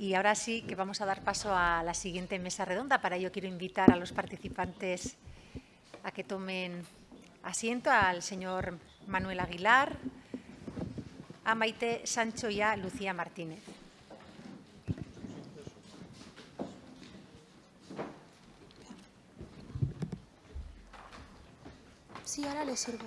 Y ahora sí que vamos a dar paso a la siguiente mesa redonda. Para ello quiero invitar a los participantes a que tomen asiento, al señor Manuel Aguilar, a Maite Sancho y a Lucía Martínez. Sí, ahora le sirvo.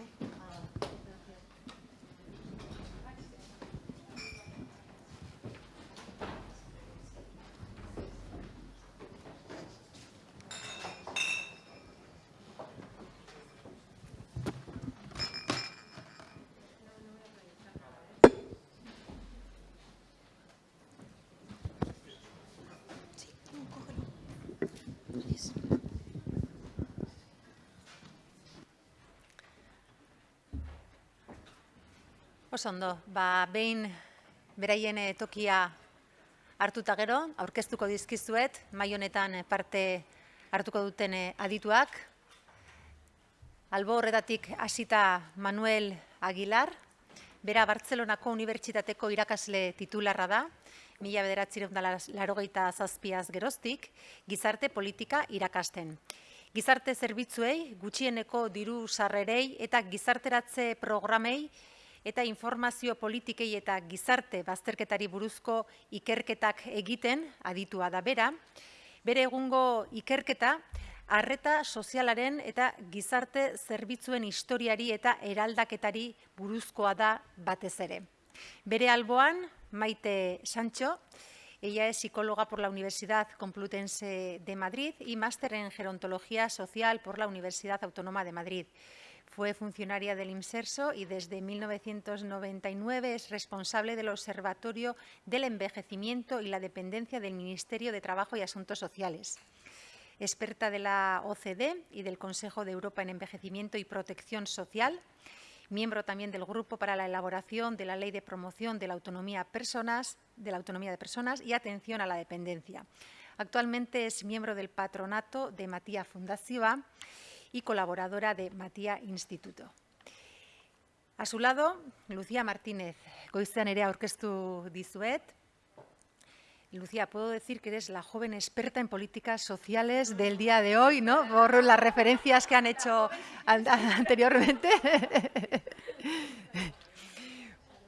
Ondo, ba, behin beraien tokia hartuta gero, aurkeztuko dizkizuet, mai honetan parte hartuko duten adituak. Albo horretatik hasita Manuel Aguilar, bera Bartzelonako Unibertsitateko irakasle titularra da, mila bederatzireun larogeita zazpiaz geroztik, gizarte politika irakasten. Gizarte zerbitzuei, gutxieneko diru sarrerei eta gizarteratze programei eta informazio politikei eta gizarte bazterketari buruzko ikerketak egiten aditua da bera. Bere egungo ikerketa, arreta sozialaren eta gizarte zerbitzuen historiari eta eraldaketari buruzkoa da batez ere. Bere alboan, Maite Sancho, ella es psicóloga por la Universidad Complutense de Madrid y máster en gerontología social por la Universidad Autónoma de Madrid. Fue funcionaria del IMSERSO y desde 1999 es responsable del Observatorio del Envejecimiento y la Dependencia del Ministerio de Trabajo y Asuntos Sociales. Experta de la OCDE y del Consejo de Europa en Envejecimiento y Protección Social, miembro también del Grupo para la elaboración de la Ley de Promoción de la Autonomía, de, la autonomía de Personas y Atención a la Dependencia. Actualmente es miembro del patronato de Matía Fundación y colaboradora de Matía Instituto. A su lado, Lucía Martínez, goizean ere aurkeztu dizuet. Lucía, puedo decir que eres la joven experta en políticas sociales del día de hoy, ¿no? Por las referencias que han hecho an anteriormente.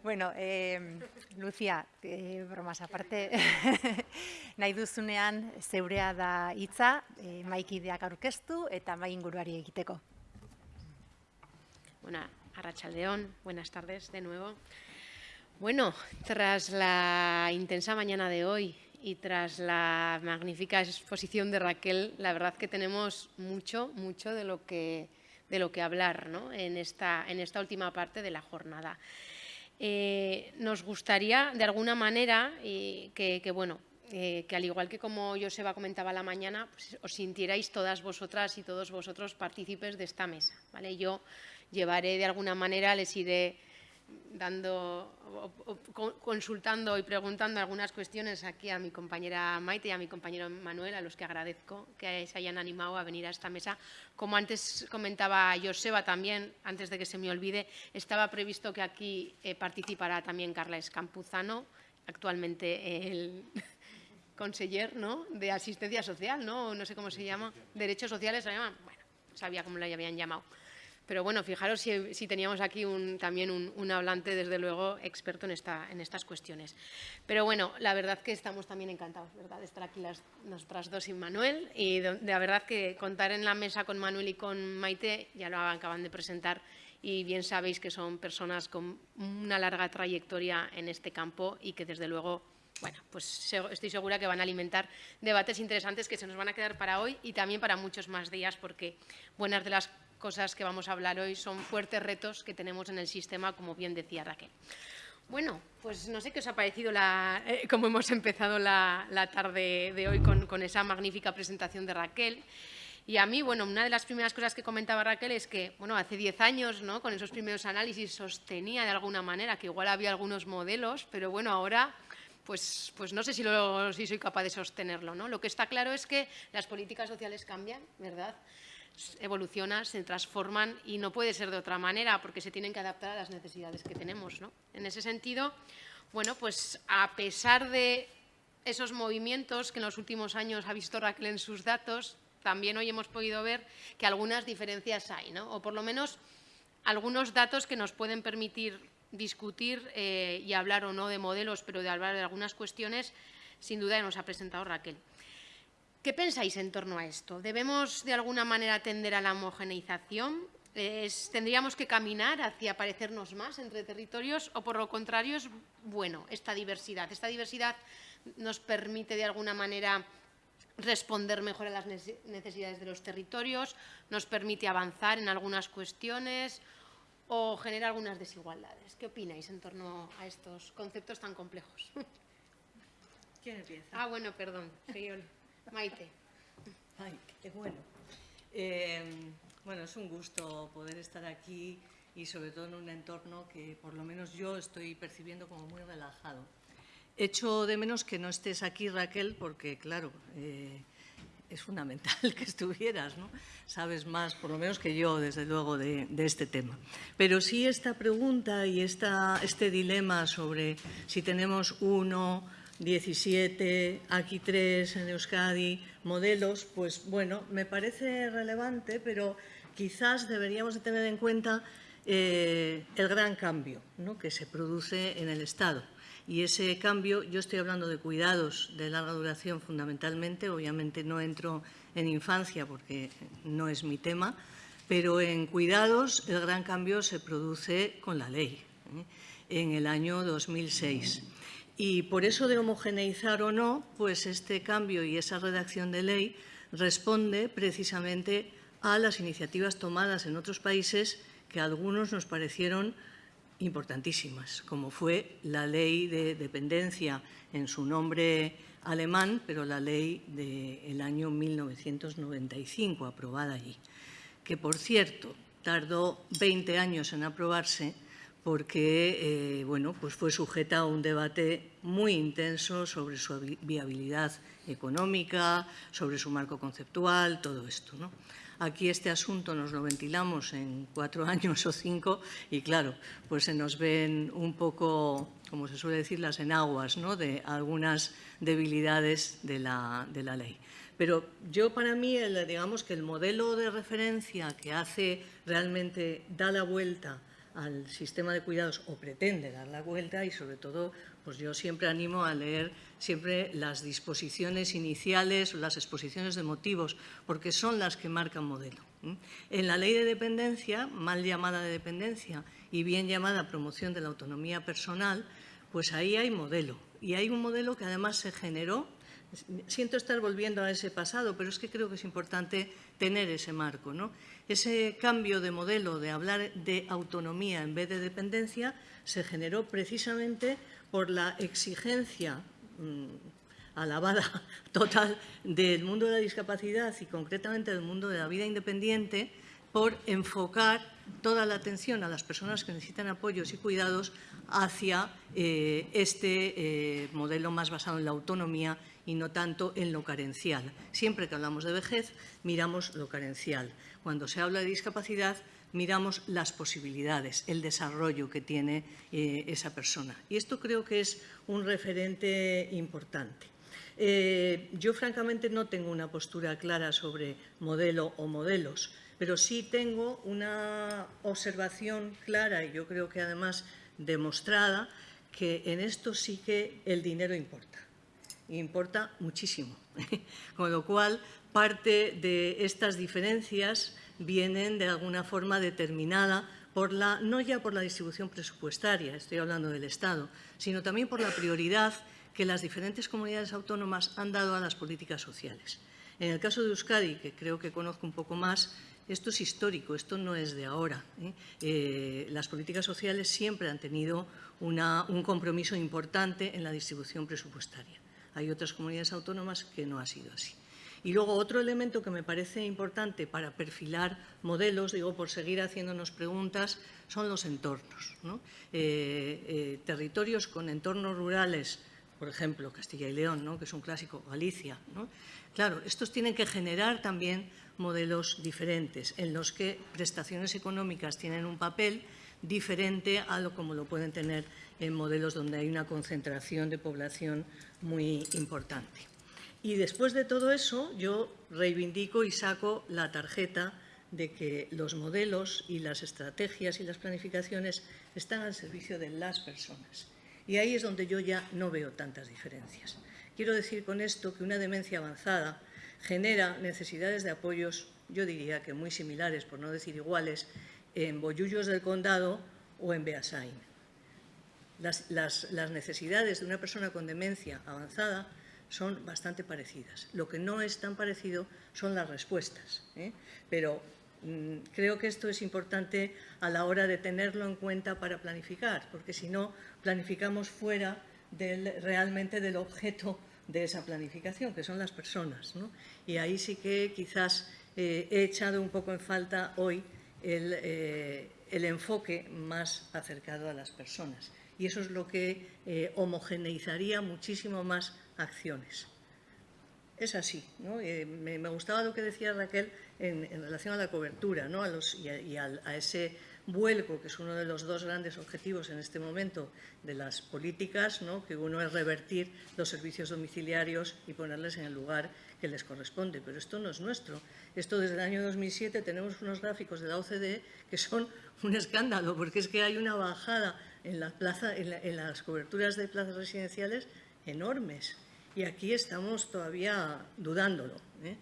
Bueno, eh, Lucia, eh, bromas aparte, nahi duzunean zeurea da hitza, eh, maikideak aurkeztu eta mai inguruari egiteko. Bueno, Arrachaldeón, buenas tardes de nuevo. Bueno, tras la intensa mañana de hoy y tras la magnífica exposición de Raquel, la verdad que tenemos mucho, mucho de lo que, de lo que hablar ¿no? en, esta, en esta última parte de la jornada. Eh, nos gustaría, de alguna manera, que, bueno, eh, que al igual que como Joseba comentaba la mañana, pues, os sintierais todas vosotras y todos vosotros partícipes de esta mesa. ¿vale? Yo llevaré de alguna manera, les iré dando, consultando y preguntando algunas cuestiones aquí a mi compañera Maite y a mi compañero Manuel, a los que agradezco que se hayan animado a venir a esta mesa. Como antes comentaba Joseba también, antes de que se me olvide, estaba previsto que aquí eh, participara también Carla Escampuzano, actualmente el conseller ¿no? de asistencia social, ¿no? no sé cómo se llama, derechos sociales, se llama, bueno, sabía cómo le habían llamado. Pero bueno, fijaros si, si teníamos aquí un, también un, un, hablante, desde luego, experto en, esta, en estas cuestiones. Pero bueno, la verdad que estamos también encantados ¿verdad? de estar aquí las, nuestras dos y Manuel. Y de, de la verdad que contar en la mesa con Manuel y con Maite, ya lo acaban de presentar, y bien sabéis que son personas con una larga trayectoria en este campo y que desde luego bueno, pues estoy segura que van a alimentar debates interesantes que se nos van a quedar para hoy y también para muchos más días, porque buenas de las cosas que vamos a hablar hoy son fuertes retos que tenemos en el sistema, como bien decía Raquel. Bueno, pues no sé qué os ha parecido la, eh, cómo hemos empezado la, la tarde de hoy con, con, esa magnífica presentación de Raquel. Y a mí, bueno, una de las primeras cosas que comentaba Raquel es que, bueno, hace 10 años, ¿no? con esos primeros análisis, sostenía de alguna manera que igual había algunos modelos, pero bueno, ahora pues, pues, no sé si, lo, si, soy capaz de sostenerlo. ¿no? Lo que está claro es que las políticas sociales cambian, ¿verdad? Evolucionan, se transforman y no puede ser de otra manera porque se tienen que adaptar a las necesidades que tenemos. ¿no? En ese sentido, bueno, pues a pesar de esos movimientos que en los últimos años ha visto Raquel en sus datos, también hoy hemos podido ver que algunas diferencias hay, ¿no? o por lo menos algunos datos que nos pueden permitir discutir eh, y hablar o no de modelos, pero de hablar de algunas cuestiones, sin duda nos ha presentado Raquel. ¿Qué pensáis en torno a esto? ¿Debemos de alguna manera tender a la homogeneización? ¿Tendríamos que caminar hacia parecernos más entre territorios o por lo contrario es bueno esta diversidad? Esta diversidad nos permite de alguna manera responder mejor a las necesidades de los territorios, nos permite avanzar en algunas cuestiones o genera algunas desigualdades. ¿Qué opináis en torno a estos conceptos tan complejos? ¿Quién empieza? Ah, bueno, perdón. Maite. Bueno. Eh, bueno, es un gusto poder estar aquí y sobre todo en un entorno que por lo menos yo estoy percibiendo como muy relajado. Echo de menos que no estés aquí, Raquel, porque, claro, eh, es fundamental que estuvieras, ¿no? Sabes más, por lo menos que yo, desde luego, de, este tema. Pero sí esta pregunta y esta, este dilema sobre si tenemos uno, 17, aquí tres en Euskadi, modelos, pues bueno, me parece relevante, pero quizás deberíamos de tener en cuenta eh, el gran cambio ¿no? que se produce en el Estado y ese cambio, yo estoy hablando de cuidados de larga duración fundamentalmente, obviamente no entro en infancia porque no es mi tema, pero en cuidados el gran cambio se produce con la ley, ¿eh? en el año 2006. Y por eso de homogeneizar o no, pues este cambio y esa redacción de ley responde precisamente a las iniciativas tomadas en otros países que a algunos nos parecieron importantísimas, como fue la ley de dependencia en su nombre alemán, pero la ley del año 1995, aprobada allí, que, por cierto, tardó 20 años en aprobarse porque eh, bueno, pues fue sujeta a un debate muy intenso sobre su viabilidad económica, sobre su marco conceptual, todo esto. ¿no? Aquí este asunto nos lo ventilamos en cuatro años o cinco y claro, pues se nos ven un poco, como se suele decir, las enaguas ¿no? de algunas debilidades de la, de la ley. Pero yo para mí, digamos que el modelo de referencia que hace realmente, da la vuelta al sistema de cuidados o pretende dar la vuelta y sobre todo pues yo siempre animo a leer siempre las disposiciones iniciales las exposiciones de motivos, porque son las que marcan modelo. En la ley de dependencia, mal llamada de dependencia y bien llamada promoción de la autonomía personal, pues ahí hay modelo. Y hay un modelo que además se generó siento estar volviendo a ese pasado, pero es que creo que es importante tener ese marco. ¿no? Ese cambio de modelo de hablar de autonomía en vez de dependencia se generó precisamente por la exigencia mm, alabada total del mundo de la discapacidad y concretamente del mundo de la vida independiente por enfocar toda la atención a las personas que necesitan apoyos y cuidados hacia eh, este eh, modelo más basado en la autonomía y no tanto en lo carencial. Siempre que hablamos de vejez, miramos lo carencial. Cuando se habla de discapacidad, miramos las posibilidades, el desarrollo que tiene eh, esa persona. Y esto creo que es un referente importante. Eh, yo, francamente, no tengo una postura clara sobre modelo o modelos, pero sí tengo una observación clara y yo creo que además demostrada que en esto sí que el dinero importa. Importa muchísimo. Con lo cual, parte de estas diferencias vienen de alguna forma determinada por la, no ya por la distribución presupuestaria, estoy hablando del Estado, sino también por la prioridad que las diferentes comunidades autónomas han dado a las políticas sociales. En el caso de Euskadi, que creo que conozco un poco más, esto es histórico, esto no es de ahora. ¿eh? Eh, las políticas sociales siempre han tenido un compromiso importante en la distribución presupuestaria. Hay otras comunidades autónomas que no ha sido así. Y luego otro elemento que me parece importante para perfilar modelos, digo, por seguir haciéndonos preguntas, son los entornos. Eh, eh, territorios con entornos rurales, por ejemplo, Castilla y León, ¿no? que es un clásico, Galicia. Claro, estos tienen que generar también modelos diferentes en los que prestaciones económicas tienen un papel diferente a lo como lo pueden tener en modelos donde hay una concentración de población muy importante. Y después de todo eso, yo reivindico y saco la tarjeta de que los modelos y las estrategias y las planificaciones están al servicio de las personas. Y ahí es donde yo ya no veo tantas diferencias. Quiero decir con esto que una demencia avanzada genera necesidades de apoyos, yo diría que muy similares, por no decir iguales, en Bollullos del Condado o en Beasain. Las, necesidades de una persona con demencia avanzada son bastante parecidas. Lo que no es tan parecido son las respuestas. ¿eh? Pero mmm, creo que esto es importante a la hora de tenerlo en cuenta para planificar, porque si no, planificamos fuera realmente del objeto de esa planificación, que son las personas. Y ahí sí que quizás eh, he echado un poco en falta hoy el, eh, el, enfoque más acercado a las personas. Y eso es lo que eh, homogeneizaría muchísimo más acciones. Es así. ¿no? Eh, me, gustaba lo que decía Raquel en, relación a la cobertura ¿no? a los, y, a, y a, a ese vuelco, que es uno de los dos grandes objetivos en este momento de las políticas, ¿no? que uno es revertir los servicios domiciliarios y ponerles en el lugar que les corresponde. Pero esto no es nuestro. Esto desde el año 2007 tenemos unos gráficos de la OCDE que son un escándalo, porque es que hay una bajada en, la plaza, en, la, en las coberturas de plazas residenciales enormes. Y aquí estamos todavía dudándolo. ¿eh?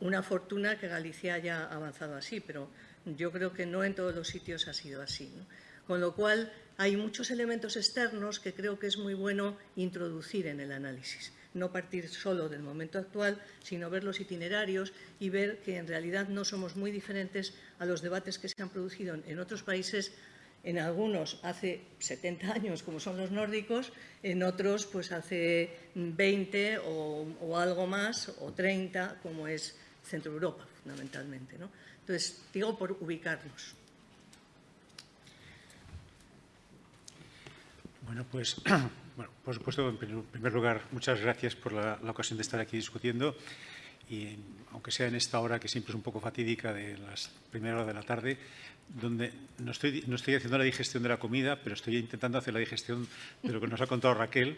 Una fortuna que Galicia haya avanzado así, pero yo creo que no en todos los sitios ha sido así. ¿no? Con lo cual, hay muchos elementos externos que creo que es muy bueno introducir en el análisis. No partir solo del momento actual, sino ver los itinerarios y ver que en realidad no somos muy diferentes a los debates que se han producido en otros países en algunos hace 70 años, como son los nórdicos, en otros pues hace 20 o, algo más, o 30, como es Centro Europa, fundamentalmente. Entonces, digo por ubicarnos. Bueno, pues, bueno, por supuesto, en primer lugar, muchas gracias por la, ocasión de estar aquí discutiendo y aunque sea en esta hora que siempre es un poco fatídica de las primeras horas de la tarde, donde no estoy, no estoy haciendo la digestión de la comida, pero estoy intentando hacer la digestión de lo que nos ha contado Raquel.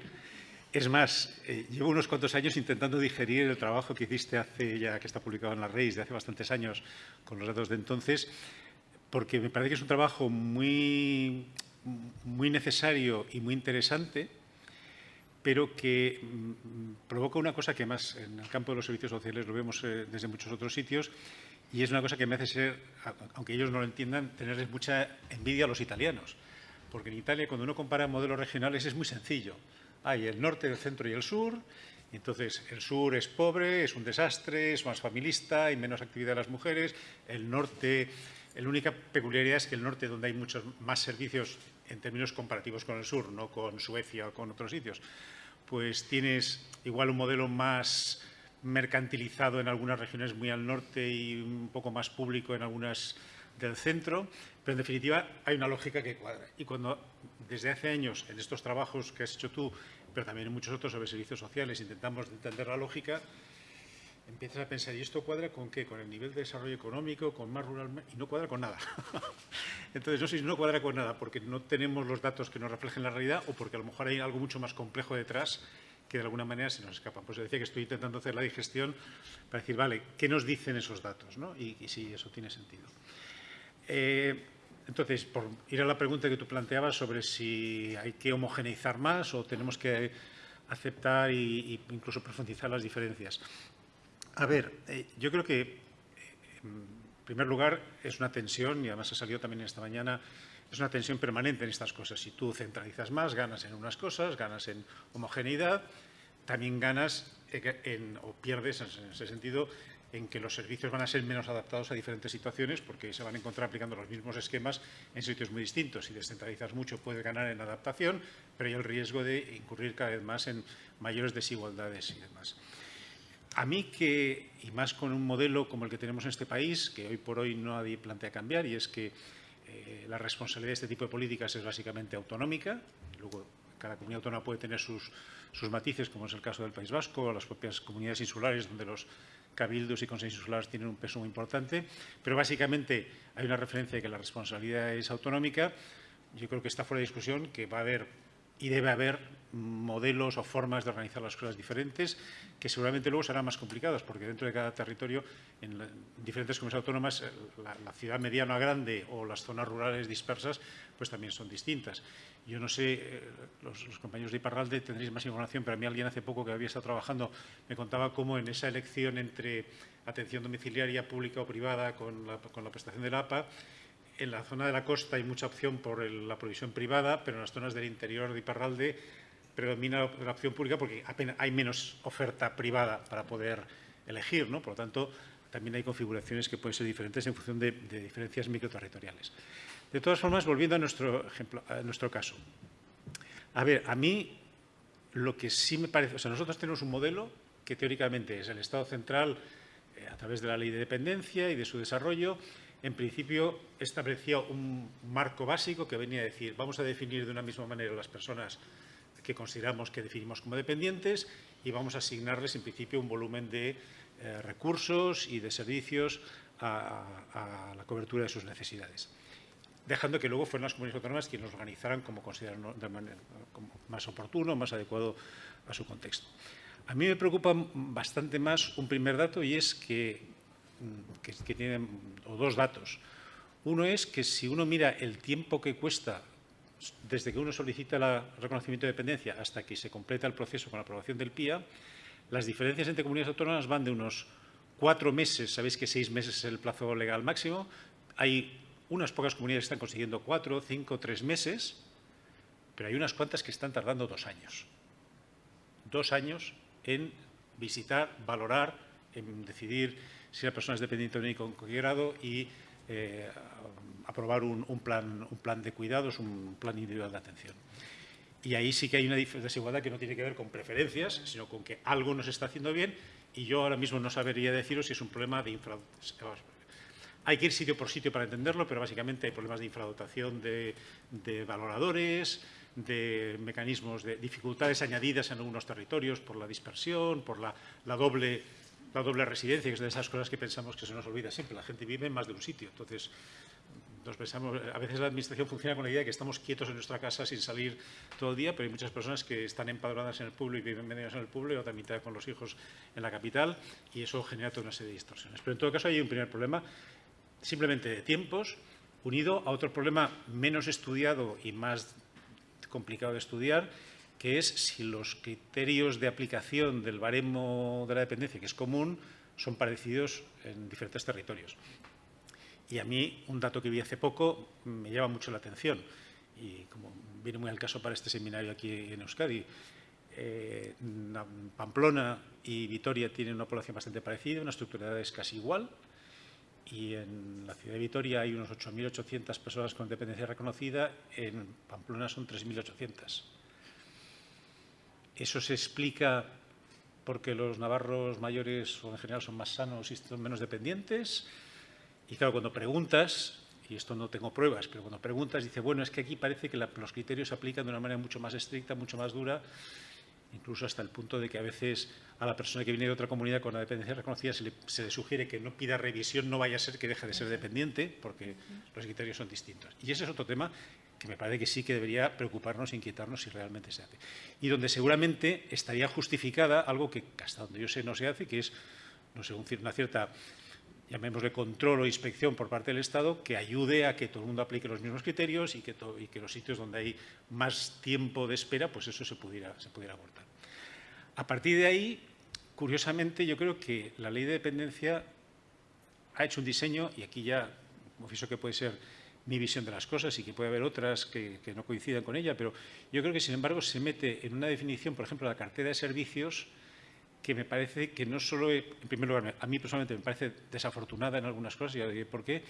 Es más, eh, llevo unos cuantos años intentando digerir el trabajo que hiciste hace ya, que está publicado en la Reis, de hace bastantes años, con los datos de entonces, porque me parece que es un trabajo muy, muy necesario y muy interesante, pero que mm, provoca una cosa que más en el campo de los servicios sociales lo vemos eh, desde muchos otros sitios, y es una cosa que me hace ser, aunque ellos no lo entiendan, tenerles mucha envidia a los italianos. Porque en Italia, cuando uno compara modelos regionales, es muy sencillo. Hay el norte, el centro y el sur. Entonces, el sur es pobre, es un desastre, es más familista, hay menos actividad de las mujeres. El norte, la única peculiaridad es que el norte, donde hay muchos más servicios en términos comparativos con el sur, no con Suecia o con otros sitios, pues tienes igual un modelo más mercantilizado en algunas regiones muy al norte y un poco más público en algunas del centro, pero en definitiva hay una lógica que cuadra. Y cuando desde hace años en estos trabajos que has hecho tú, pero también en muchos otros sobre servicios sociales, intentamos entender la lógica, empiezas a pensar, ¿y esto cuadra con qué? Con el nivel de desarrollo económico, con más rural, y no cuadra con nada. Entonces, no sé si no cuadra con nada porque no tenemos los datos que nos reflejen la realidad o porque a lo mejor hay algo mucho más complejo detrás que de alguna manera se nos escapan. Pues decía que estoy intentando hacer la digestión para decir, vale, ¿qué nos dicen esos datos? ¿no? Y, y si eso tiene sentido. Eh, entonces, por ir a la pregunta que tú planteabas sobre si hay que homogeneizar más o tenemos que aceptar e incluso profundizar las diferencias. A ver, eh, yo creo que, eh, en primer lugar, es una tensión, y además ha salido también esta mañana, es una tensión permanente en estas cosas. Si tú centralizas más, ganas en unas cosas, ganas en homogeneidad, también ganas en, o pierdes en ese sentido en que los servicios van a ser menos adaptados a diferentes situaciones porque se van a encontrar aplicando los mismos esquemas en sitios muy distintos. Si descentralizas mucho puedes ganar en adaptación, pero hay el riesgo de incurrir cada vez más en mayores desigualdades y demás. A mí que, y más con un modelo como el que tenemos en este país, que hoy por hoy nadie plantea cambiar, y es que eh, la responsabilidad de este tipo de políticas es básicamente autonómica, luego cada comunidad autónoma puede tener sus, sus matices, como es el caso del País Vasco, las propias comunidades insulares, donde los cabildos y consejos insulares tienen un peso muy importante, pero básicamente hay una referencia de que la responsabilidad es autonómica, yo creo que está fuera de discusión que va a haber y debe haber modelos o formas de organizar las cosas diferentes que seguramente luego serán más complicadas porque dentro de cada territorio, en, diferentes comunidades autónomas, eh, la, ciudad mediana grande o las zonas rurales dispersas pues también son distintas. Yo no sé, eh, los, compañeros de Iparralde tendréis más información, pero a mí alguien hace poco que había estado trabajando me contaba cómo en esa elección entre atención domiciliaria pública o privada con la, con la prestación de la APA, en la zona de la costa hay mucha opción por la provisión privada, pero en las zonas del interior de Iparralde predomina la opción pública porque apenas hay menos oferta privada para poder elegir, ¿no? Por lo tanto, también hay configuraciones que pueden ser diferentes en función de, diferencias microterritoriales. De todas formas, volviendo a nuestro, ejemplo, a nuestro caso. A ver, a mí lo que sí me parece... O sea, nosotros tenemos un modelo que teóricamente es el Estado central eh, a través de la ley de dependencia y de su desarrollo en principio establecía un marco básico que venía a decir vamos a definir de una misma manera las personas que consideramos que definimos como dependientes y vamos a asignarles en principio un volumen de eh, recursos y de servicios a, la cobertura de sus necesidades dejando que luego fueran las comunidades autónomas quienes los organizaran como consideran de manera, más oportuno, más adecuado a su contexto. A mí me preocupa bastante más un primer dato y es que Que, tienen o dos datos. Uno es que si uno mira el tiempo que cuesta desde que uno solicita el reconocimiento de dependencia hasta que se completa el proceso con la aprobación del PIA, las diferencias entre comunidades autónomas van de unos cuatro meses, sabéis que seis meses es el plazo legal máximo, hay unas pocas comunidades que están consiguiendo cuatro, cinco, tres meses, pero hay unas cuantas que están tardando dos años. Dos años en visitar, valorar, en decidir si la persona es dependiente de con qué grado y eh, aprobar un, plan, un plan de cuidados, un plan individual de atención. Y ahí sí que hay una desigualdad que no tiene que ver con preferencias, sino con que algo nos está haciendo bien y yo ahora mismo no sabría deciros si es un problema de infradotación. Hay que ir sitio por sitio para entenderlo, pero básicamente hay problemas de infradotación de, valoradores, de mecanismos de dificultades añadidas en algunos territorios por la dispersión, por la doble la doble residencia, que es de esas cosas que pensamos que se nos olvida siempre. La gente vive en más de un sitio. Entonces, nos pensamos, a veces la Administración funciona con la idea de que estamos quietos en nuestra casa sin salir todo el día, pero hay muchas personas que están empadronadas en el pueblo y viven medios en el pueblo y otra mitad con los hijos en la capital y eso genera toda una serie de distorsiones. Pero en todo caso hay un primer problema simplemente de tiempos unido a otro problema menos estudiado y más complicado de estudiar, que es si los criterios de aplicación del baremo de la dependencia, que es común, son parecidos en diferentes territorios. Y a mí, un dato que vi hace poco me llama mucho la atención, y como viene muy al caso para este seminario aquí en Euskadi, eh, Pamplona y Vitoria tienen una población bastante parecida, una estructura de edades casi igual, y en la ciudad de Vitoria hay unos 8.800 personas con dependencia reconocida, en Pamplona son 3.800. Eso se explica porque los navarros mayores o en general son más sanos y son menos dependientes. Y claro, cuando preguntas, y esto no tengo pruebas, pero cuando preguntas dice, bueno, es que aquí parece que los criterios se aplican de una manera mucho más estricta, mucho más dura, incluso hasta el punto de que a veces a la persona que viene de otra comunidad con la dependencia reconocida se le, se le, sugiere que no pida revisión, no vaya a ser que deje de ser dependiente, porque los criterios son distintos. Y ese es otro tema que me parece que sí que debería preocuparnos e inquietarnos si realmente se hace. Y donde seguramente estaría justificada algo que hasta donde yo sé no se hace, que es no sé, una cierta, llamémosle control o inspección por parte del Estado que ayude a que todo el mundo aplique los mismos criterios y que, que los sitios donde hay más tiempo de espera, pues eso se pudiera, se pudiera abortar. A partir de ahí, curiosamente, yo creo que la ley de dependencia ha hecho un diseño, y aquí ya confieso que puede ser mi visión de las cosas y que puede haber otras que, no coincidan con ella, pero yo creo que, sin embargo, se mete en una definición, por ejemplo, la cartera de servicios, que me parece que no solo, en primer lugar, a mí personalmente me parece desafortunada en algunas cosas, ya diré por qué,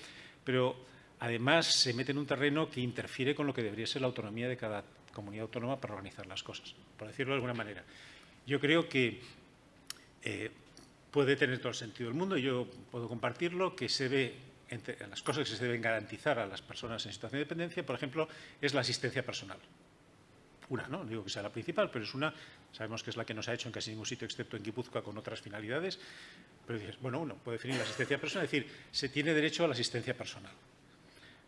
pero además se mete en un terreno que interfiere con lo que debería ser la autonomía de cada comunidad autónoma para organizar las cosas, por decirlo de alguna manera. Yo creo que eh, puede tener todo el sentido del mundo, yo puedo compartirlo, que se ve entre las cosas que se deben garantizar a las personas en situación de dependencia, por ejemplo, es la asistencia personal. Una, ¿no? digo que sea la principal, pero es una, sabemos que es la que no se ha hecho en casi ningún sitio excepto en Guipúzcoa con otras finalidades, pero dices, bueno, uno puede definir la asistencia personal, es decir, se tiene derecho a la asistencia personal.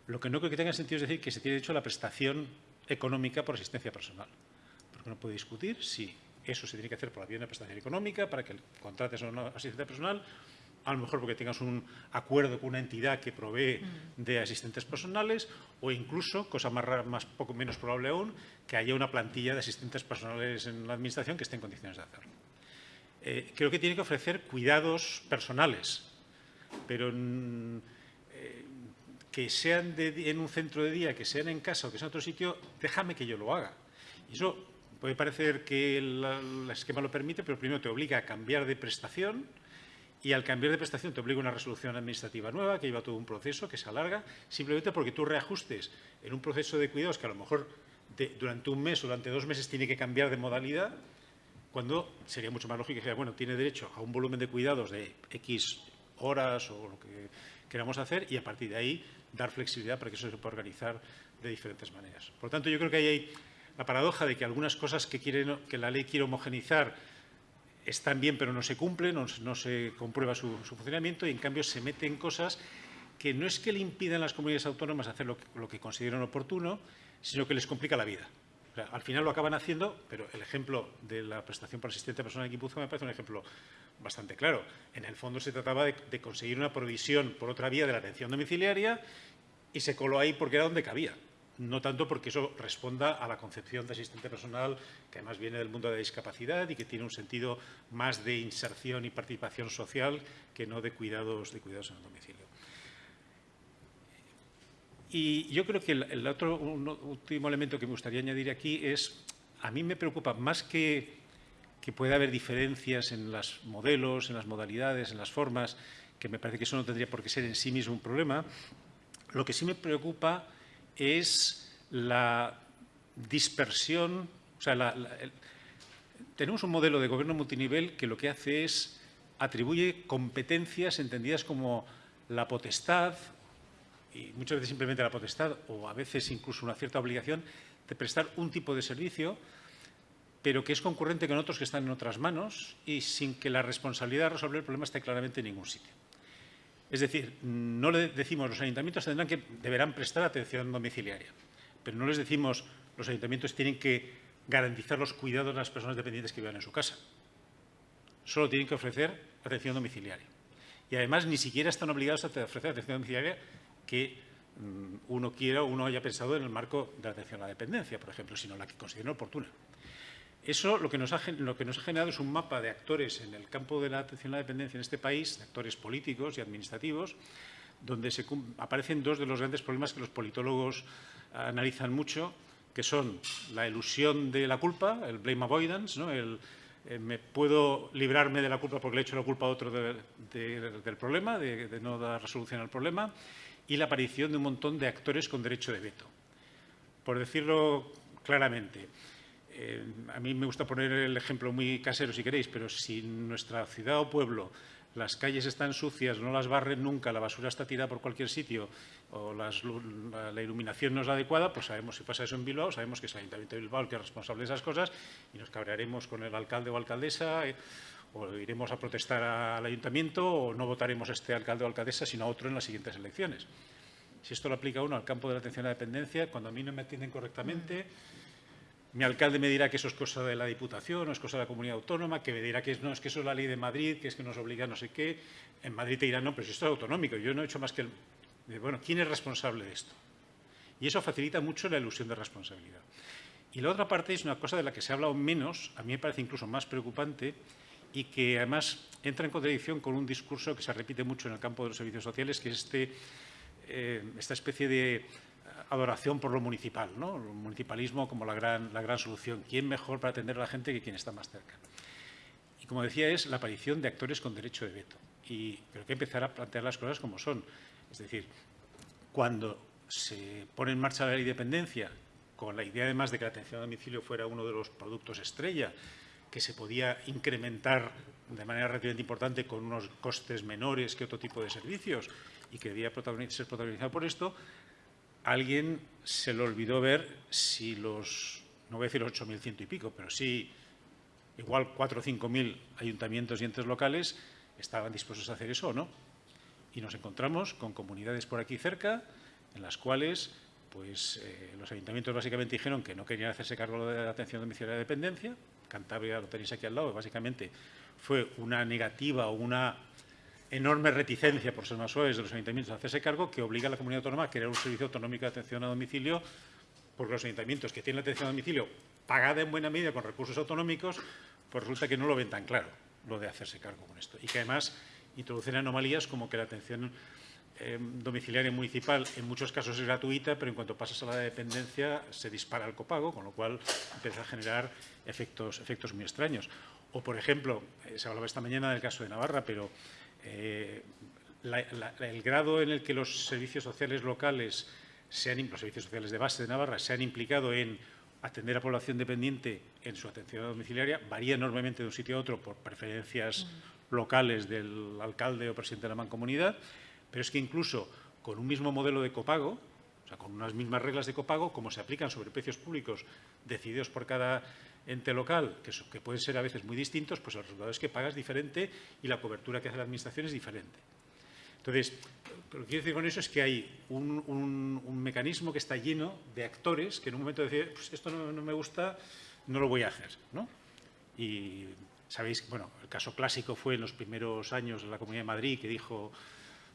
Lo que no creo que tenga sentido es decir que se tiene derecho a la prestación económica por asistencia personal. Porque uno puede discutir si eso se tiene que hacer por la vía de una prestación económica para que contrates a una asistencia personal, a lo mejor porque tengas un acuerdo con una entidad que provee de asistentes personales o incluso, cosa más, más poco menos probable aún, que haya una plantilla de asistentes personales en la Administración que esté en condiciones de hacerlo. Eh, creo que tiene que ofrecer cuidados personales, pero mm, eh, que sean de, en un centro de día, que sean en casa o que sean en otro sitio, déjame que yo lo haga. Y eso puede parecer que el, el esquema lo permite, pero primero te obliga a cambiar de prestación, y al cambiar de prestación te obliga una resolución administrativa nueva que lleva todo un proceso que se alarga, simplemente porque tú reajustes en un proceso de cuidados que a lo mejor durante un mes o durante dos meses tiene que cambiar de modalidad, cuando sería mucho más lógico que sea, bueno, tiene derecho a un volumen de cuidados de X horas o lo que queramos hacer y a partir de ahí dar flexibilidad para que eso se pueda organizar de diferentes maneras. Por tanto, yo creo que ahí hay la paradoja de que algunas cosas que, que la ley quiere homogenizar están bien pero no se cumplen, no, no se comprueba su, funcionamiento y en cambio se meten cosas que no es que le impidan a las comunidades autónomas hacer lo que, lo consideran oportuno, sino que les complica la vida. Al final lo acaban haciendo, pero el ejemplo de la prestación por asistente personal en Guipúzcoa me parece un ejemplo bastante claro. En el fondo se trataba de, de conseguir una provisión por otra vía de la atención domiciliaria y se coló ahí porque era donde cabía no tanto porque eso responda a la concepción de asistente personal, que además viene del mundo de la discapacidad y que tiene un sentido más de inserción y participación social que no de cuidados, de cuidados en el domicilio. Y yo creo que el, otro último elemento que me gustaría añadir aquí es, a mí me preocupa más que, que pueda haber diferencias en los modelos, en las modalidades, en las formas, que me parece que eso no tendría por qué ser en sí mismo un problema, lo que sí me preocupa es la dispersión, o sea, la, tenemos un modelo de gobierno multinivel que lo que hace es atribuye competencias entendidas como la potestad, y muchas veces simplemente la potestad, o a veces incluso una cierta obligación, de prestar un tipo de servicio, pero que es concurrente con otros que están en otras manos y sin que la responsabilidad de resolver el problema esté claramente en ningún sitio. Es decir, no le decimos los ayuntamientos tendrán que deberán prestar atención domiciliaria, pero no les decimos los ayuntamientos tienen que garantizar los cuidados de las personas dependientes que vivan en su casa. Solo tienen que ofrecer atención domiciliaria. Y además ni siquiera están obligados a ofrecer atención domiciliaria que mm, uno quiera o uno haya pensado en el marco de la atención a la dependencia, por ejemplo, sino la que considere oportuna. Eso lo que, nos ha, generado es un mapa de actores en el campo de la atención a la dependencia en este país, de actores políticos y administrativos, donde aparecen dos de los grandes problemas que los politólogos analizan mucho, que son la ilusión de la culpa, el blame avoidance, el, eh, me puedo librarme de la culpa porque le he hecho la culpa a otro de, de, del problema, de, de no dar resolución al problema, y la aparición de un montón de actores con derecho de veto. Por decirlo claramente, eh, a mí me gusta poner el ejemplo muy casero si queréis, pero si en nuestra ciudad o pueblo las calles están sucias, no las barren nunca, la basura está tirada por cualquier sitio o la, iluminación no es la adecuada, pues sabemos si pasa eso en Bilbao, sabemos que es el Ayuntamiento de Bilbao el que es responsable de esas cosas y nos cabrearemos con el alcalde o alcaldesa eh, o iremos a protestar al ayuntamiento o no votaremos a este alcalde o alcaldesa sino a otro en las siguientes elecciones. Si esto lo aplica uno al campo de la atención a la dependencia, cuando a mí no me atienden correctamente, mi alcalde me dirá que eso es cosa de la Diputación o es cosa de la comunidad autónoma, que me dirá que no, es que eso es la ley de Madrid, que es que nos obliga a no sé qué. En Madrid te dirán, no, pero si esto es autonómico, yo no he hecho más que... El... Bueno, ¿quién es responsable de esto? Y eso facilita mucho la ilusión de responsabilidad. Y la otra parte es una cosa de la que se ha hablado menos, a mí me parece incluso más preocupante, y que además entra en contradicción con un discurso que se repite mucho en el campo de los servicios sociales, que es este, eh, esta especie de adoración por lo municipal, ¿no? el municipalismo como la gran, la gran solución. ¿Quién mejor para atender a la gente que quien está más cerca? Y como decía, es la aparición de actores con derecho de veto. Y creo que empezar a plantear las cosas como son. Es decir, cuando se pone en marcha la ley de dependencia, con la idea además de que la atención a domicilio fuera uno de los productos estrella, que se podía incrementar de manera relativamente importante con unos costes menores que otro tipo de servicios y que debía ser protagonizado por esto, alguien se le olvidó ver si los, no voy a decir 8.100 y pico, pero sí igual 4 o 5.000 ayuntamientos y entes locales estaban dispuestos a hacer eso o no. Y nos encontramos con comunidades por aquí cerca en las cuales pues, eh, los ayuntamientos básicamente dijeron que no querían hacerse cargo de la atención domiciliaria de dependencia. Cantabria lo tenéis aquí al lado, básicamente fue una negativa o una enorme reticencia, por ser más suaves, de los ayuntamientos a hacerse cargo, que obliga a la comunidad autónoma a crear un servicio autonómico de atención a domicilio, porque los ayuntamientos que tienen la atención a domicilio pagada en buena medida con recursos autonómicos, pues resulta que no lo ven tan claro, lo de hacerse cargo con esto. Y que además introducen anomalías como que la atención eh, domiciliaria municipal en muchos casos es gratuita, pero en cuanto pasas a la dependencia se dispara el copago, con lo cual empieza a generar efectos, efectos muy extraños. O, por ejemplo, eh, se hablaba esta mañana del caso de Navarra, pero eh, el grado en el que los servicios sociales locales, sean, los servicios sociales de base de Navarra, se han implicado en atender a población dependiente en su atención domiciliaria varía enormemente de un sitio a otro por preferencias mm. locales del alcalde o presidente de la mancomunidad, pero es que incluso con un mismo modelo de copago, o sea, con unas mismas reglas de copago, como se aplican sobre precios públicos decididos por cada ente local, que, pueden ser a veces muy distintos, pues el resultado es que pagas diferente y la cobertura que hace la Administración es diferente. Entonces, lo que quiero decir con eso es que hay un, mecanismo que está lleno de actores que en un momento deciden, pues esto no, me gusta, no lo voy a hacer. ¿no? Y sabéis, bueno, el caso clásico fue en los primeros años de la Comunidad de Madrid, que dijo,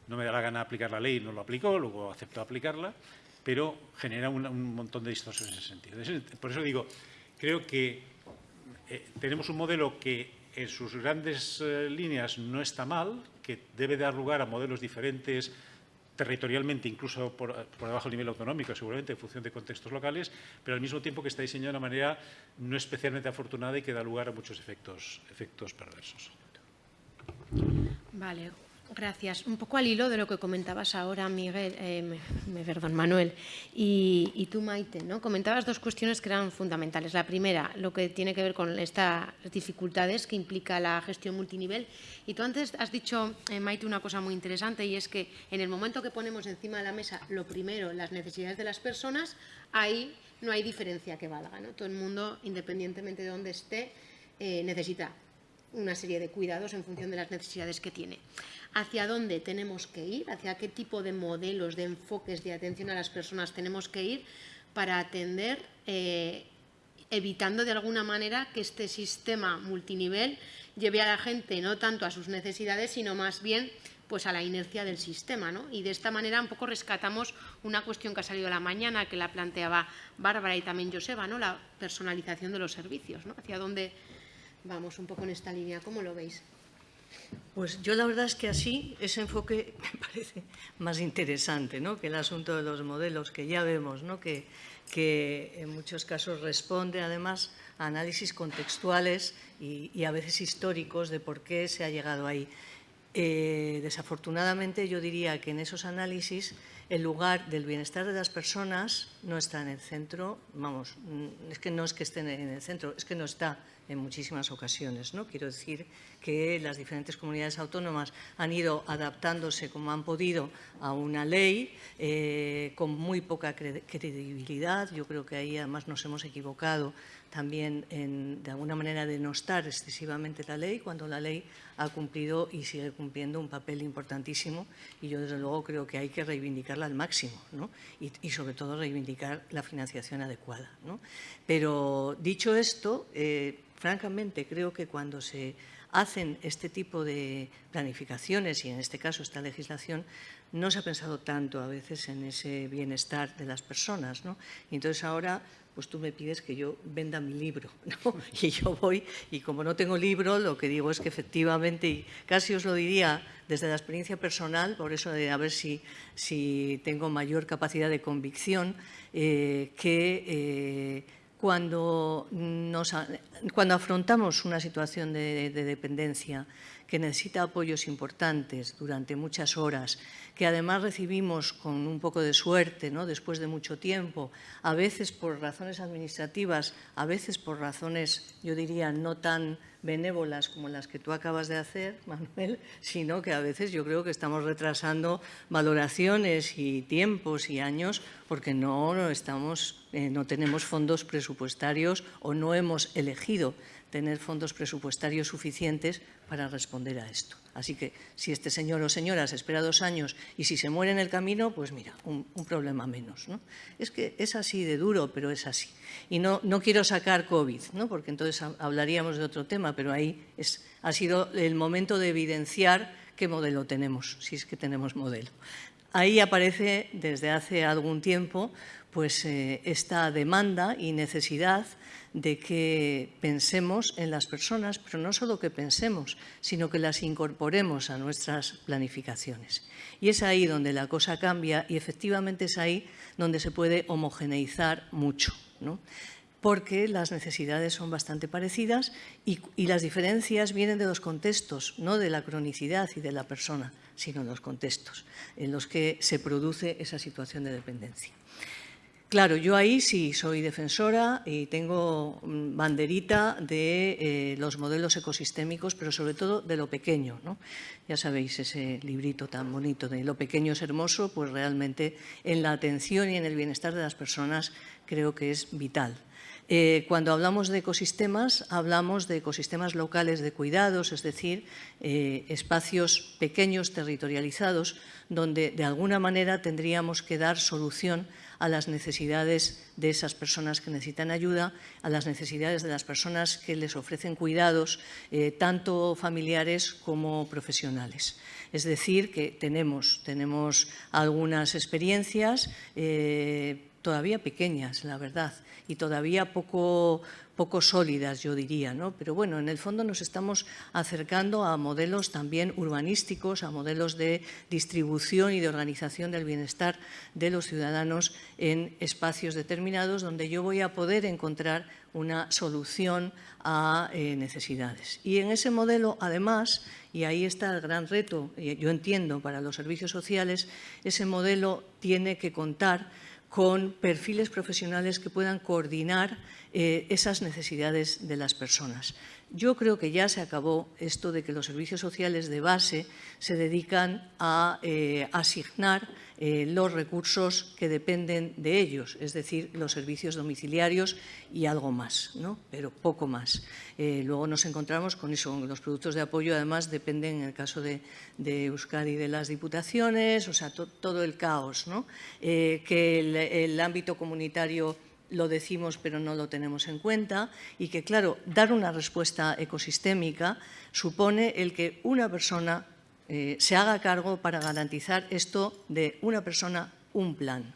no me da la gana aplicar la ley, no lo aplicó, luego aceptó aplicarla, pero genera un, un montón de distorsiones en ese sentido. Por eso digo, Creo que eh, tenemos un modelo que en sus grandes eh, líneas no está mal, que debe dar lugar a modelos diferentes territorialmente, incluso por, debajo del nivel autonómico, seguramente en función de contextos locales, pero al mismo tiempo que está diseñado de una manera no especialmente afortunada y que da lugar a muchos efectos, efectos perversos. Vale, Gracias. Un poco al hilo de lo que comentabas ahora, Miguel, eh, perdón, Manuel, y, tú, Maite, ¿no? Comentabas dos cuestiones que eran fundamentales. La primera, lo que tiene que ver con estas dificultades que implica la gestión multinivel. Y tú antes has dicho, eh, Maite, una cosa muy interesante y es que en el momento que ponemos encima de la mesa lo primero, las necesidades de las personas, ahí no hay diferencia que valga. ¿no? Todo el mundo, independientemente de dónde esté, eh, necesita una serie de cuidados en función de las necesidades que tiene. ¿Hacia dónde tenemos que ir? ¿Hacia qué tipo de modelos, de enfoques de atención a las personas tenemos que ir para atender, eh, evitando de alguna manera que este sistema multinivel lleve a la gente no tanto a sus necesidades, sino más bien pues a la inercia del sistema. ¿no? Y de esta manera un poco rescatamos una cuestión que ha salido a la mañana, que la planteaba Bárbara y también Joseba, ¿no? la personalización de los servicios. ¿no? Hacia dónde vamos un poco en esta línea. ¿Cómo lo veis? Pues yo la verdad es que así ese enfoque me parece más interesante ¿no? que el asunto de los modelos, que ya vemos ¿no? que, en muchos casos responde además a análisis contextuales y, a veces históricos de por qué se ha llegado ahí. Eh, desafortunadamente yo diría que en esos análisis el lugar del bienestar de las personas no está en el centro, vamos, es que no es que esté en el centro, es que no está en muchísimas ocasiones. ¿no? Quiero decir que las diferentes comunidades autónomas han ido adaptándose como han podido a una ley eh, con muy poca credibilidad. Yo creo que ahí además nos hemos equivocado también en, de alguna manera denostar excesivamente la ley cuando la ley ha cumplido y sigue cumpliendo un papel importantísimo y yo desde luego creo que hay que reivindicarla al máximo y, sobre todo reivindicar la financiación adecuada. Pero dicho esto, eh, francamente creo que cuando se hacen este tipo de planificaciones y en este caso esta legislación, no se ha pensado tanto a veces en ese bienestar de las personas. ¿no? Y entonces ahora pues tú me pides que yo venda mi libro. ¿no? Y yo voy, y como no tengo libro, lo que digo es que efectivamente, y casi os lo diría desde la experiencia personal, por eso de a ver si, si tengo mayor capacidad de convicción, eh, que eh, cuando, nos, cuando afrontamos una situación de, dependencia que necesita apoyos importantes durante muchas horas, que además recibimos con un poco de suerte, ¿no? después de mucho tiempo, a veces por razones administrativas, a veces por razones, yo diría, no tan benévolas como las que tú acabas de hacer, Manuel, sino que a veces yo creo que estamos retrasando valoraciones y tiempos y años porque no, estamos, eh, no tenemos fondos presupuestarios o no hemos elegido tener fondos presupuestarios suficientes para responder a esto. Así que si este señor o señora se espera dos años y si se muere en el camino, pues mira, un, problema menos. ¿no? Es que es así de duro, pero es así. Y no, no quiero sacar COVID, ¿no? porque entonces hablaríamos de otro tema, pero ahí es, ha sido el momento de evidenciar qué modelo tenemos, si es que tenemos modelo. Ahí aparece desde hace algún tiempo pues, eh, esta demanda y necesidad de que pensemos en las personas, pero no solo que pensemos, sino que las incorporemos a nuestras planificaciones. Y es ahí donde la cosa cambia y efectivamente es ahí donde se puede homogeneizar mucho. porque las necesidades son bastante parecidas y, y, las diferencias vienen de los contextos, no de la cronicidad y de la persona, sino de los contextos en los que se produce esa situación de dependencia. Claro, yo ahí sí soy defensora y tengo mm, banderita de eh, los modelos ecosistémicos, pero sobre todo de lo pequeño. ¿no? Ya sabéis, ese librito tan bonito de lo pequeño es hermoso, pues realmente en la atención y en el bienestar de las personas creo que es vital. Eh, cuando hablamos de ecosistemas, hablamos de ecosistemas locales de cuidados, es decir, eh, espacios pequeños, territorializados, donde de alguna manera tendríamos que dar solución a las necesidades de esas personas que necesitan ayuda, a las necesidades de las personas que les ofrecen cuidados, eh, tanto familiares como profesionales. Es decir, que tenemos, tenemos algunas experiencias eh, todavía pequeñas, la verdad, y todavía poco, poco sólidas, yo diría, ¿no? Pero bueno, en el fondo nos estamos acercando a modelos también urbanísticos, a modelos de distribución y de organización del bienestar de los ciudadanos en espacios determinados donde yo voy a poder encontrar una solución a eh, necesidades. Y en ese modelo, además, y ahí está el gran reto, yo entiendo, para los servicios sociales, ese modelo tiene que contar con perfiles profesionales que puedan coordinar eh, esas necesidades de las personas. Yo creo que ya se acabó esto de que los servicios sociales de base se dedican a eh, asignar eh, los recursos que dependen de ellos, es decir, los servicios domiciliarios y algo más, ¿no? pero poco más. luego nos encontramos con eso, los productos de apoyo además dependen, en el caso de, Euskadi, de las diputaciones, o sea, todo el caos, ¿no? que el ámbito comunitario lo decimos pero no lo tenemos en cuenta y que, claro, dar una respuesta ecosistémica supone el que una persona eh, se haga cargo para garantizar esto de una persona, un plan.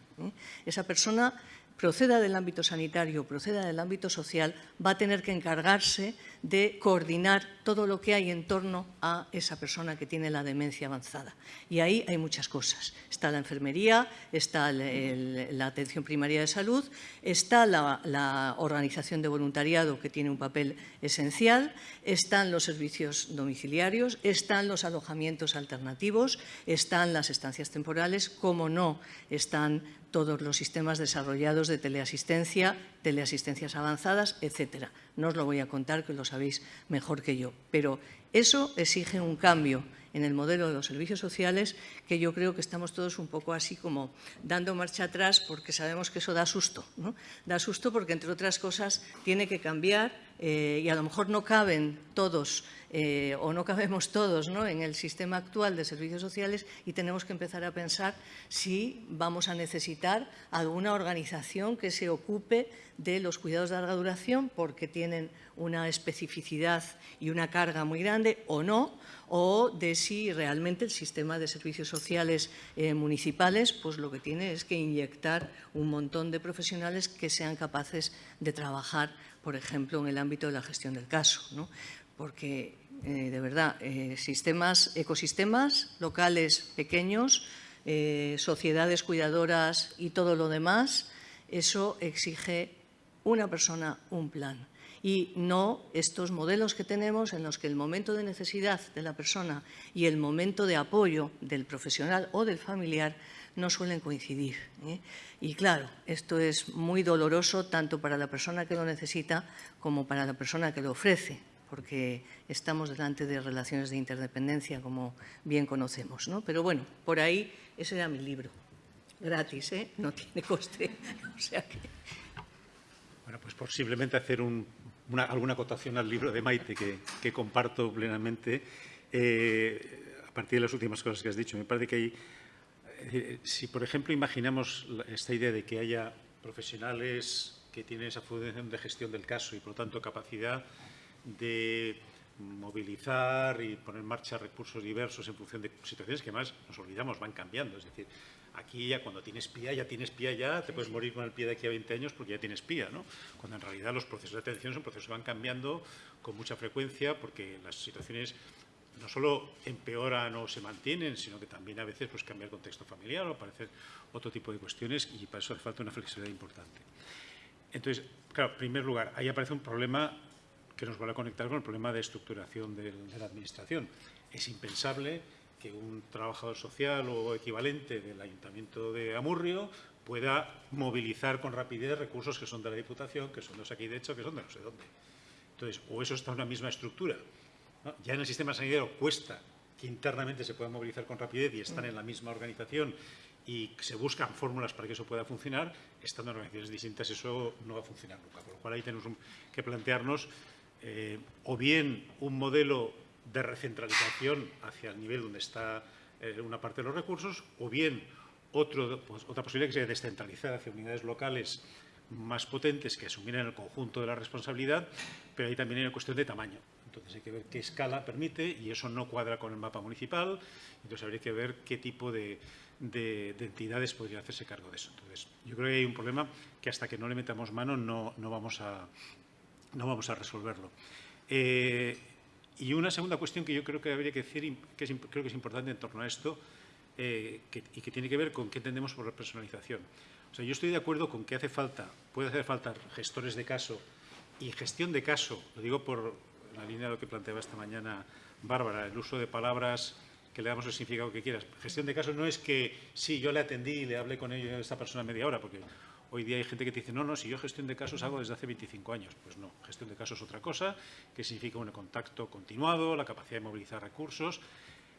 Esa persona proceda del ámbito sanitario, proceda del ámbito social, va a tener que encargarse de coordinar todo lo que hay en torno a esa persona que tiene la demencia avanzada. Y ahí hay muchas cosas. Está la enfermería, está la atención primaria de salud, está la, organización de voluntariado que tiene un papel esencial, están los servicios domiciliarios, están los alojamientos alternativos, están las estancias temporales, como no están todos los sistemas desarrollados de teleasistencia, teleasistencias avanzadas, etcétera. No os lo voy a contar, que lo sabéis mejor que yo. Pero eso exige un cambio en el modelo de los servicios sociales que yo creo que estamos todos un poco así como dando marcha atrás porque sabemos que eso da susto. Da susto porque, entre otras cosas, tiene que cambiar eh, y a lo mejor no caben todos eh, o no cabemos todos en el sistema actual de servicios sociales y tenemos que empezar a pensar si vamos a necesitar alguna organización que se ocupe de los cuidados de larga duración porque tienen una especificidad y una carga muy grande o no, o de si realmente el sistema de servicios sociales eh, municipales pues lo que tiene es que inyectar un montón de profesionales que sean capaces de trabajar, por ejemplo, en el ámbito de la gestión del caso. Porque eh, de verdad, eh, sistemas, ecosistemas locales pequeños, eh, sociedades cuidadoras y todo lo demás, eso exige una persona, un plan. Y no estos modelos que tenemos en los que el momento de necesidad de la persona y el momento de apoyo del profesional o del familiar no suelen coincidir. Y claro, esto es muy doloroso tanto para la persona que lo necesita como para la persona que lo ofrece porque estamos delante de relaciones de interdependencia, como bien conocemos. ¿no? Pero bueno, por ahí ese era mi libro. Gratis, ¿eh? no tiene coste. o sea que... Bueno, pues posiblemente hacer alguna acotación al libro de Maite, que, comparto plenamente. Eh, a partir de las últimas cosas que has dicho, me parece que hay... eh, si, por ejemplo, imaginamos esta idea de que haya profesionales que tienen esa función de gestión del caso y, por lo tanto, capacidad de movilizar y poner en marcha recursos diversos en función de situaciones que más nos olvidamos, van cambiando. Es decir, aquí ya cuando tienes pía, ya tienes pía ya, te puedes morir con el pie de aquí a 20 años porque ya tienes pía, ¿no? Cuando en realidad los procesos de atención son procesos que van cambiando con mucha frecuencia porque las situaciones no solo empeoran o se mantienen, sino que también a veces pues, cambia el contexto familiar o aparecen otro tipo de cuestiones y para eso hace falta una flexibilidad importante. Entonces, claro, en primer lugar, ahí aparece un problema que nos va a conectar con el problema de estructuración del- de la Administración. Es impensable que un trabajador social o equivalente del Ayuntamiento de Amurrio pueda movilizar con rapidez recursos que son de la Diputación, que son de aquí de hecho, que son de no sé dónde. Entonces, o eso está en una misma estructura. Ya en el sistema sanitario cuesta que internamente se pueda movilizar con rapidez y están en la misma organización y se buscan fórmulas para que eso pueda funcionar, estando en organizaciones distintas eso no va a funcionar nunca. Por lo cual ahí tenemos que plantearnos eh, o bien un modelo de recentralización hacia el nivel donde está eh, una parte de los recursos, o bien pues, otra posibilidad que sería descentralizar hacia unidades locales más potentes que asumieran el conjunto de la responsabilidad, pero ahí también hay una cuestión de tamaño. Entonces hay que ver qué escala permite y eso no cuadra con el mapa municipal. Entonces habría que ver qué tipo de, de- de entidades podría hacerse cargo de eso. Entonces yo creo que hay un problema que hasta que no le metamos mano no, vamos, a, resolverlo. Eh, y una segunda cuestión que yo creo que habría que decir, que creo que es importante en torno a esto, eh, y que tiene que ver con qué entendemos por personalización. O sea, yo estoy de acuerdo con que hace falta, puede hacer falta gestores de caso y gestión de caso, lo digo por la línea de lo que planteaba esta mañana Bárbara, el uso de palabras que le damos el significado que quieras. Gestión de caso no es que, sí, yo le atendí y le hablé con ella, esta persona media hora, porque hoy día hay gente que te dice, no, no, si yo gestión de casos hago desde hace 25 años. Pues no, gestión de casos es otra cosa, que significa un contacto continuado, la capacidad de movilizar recursos.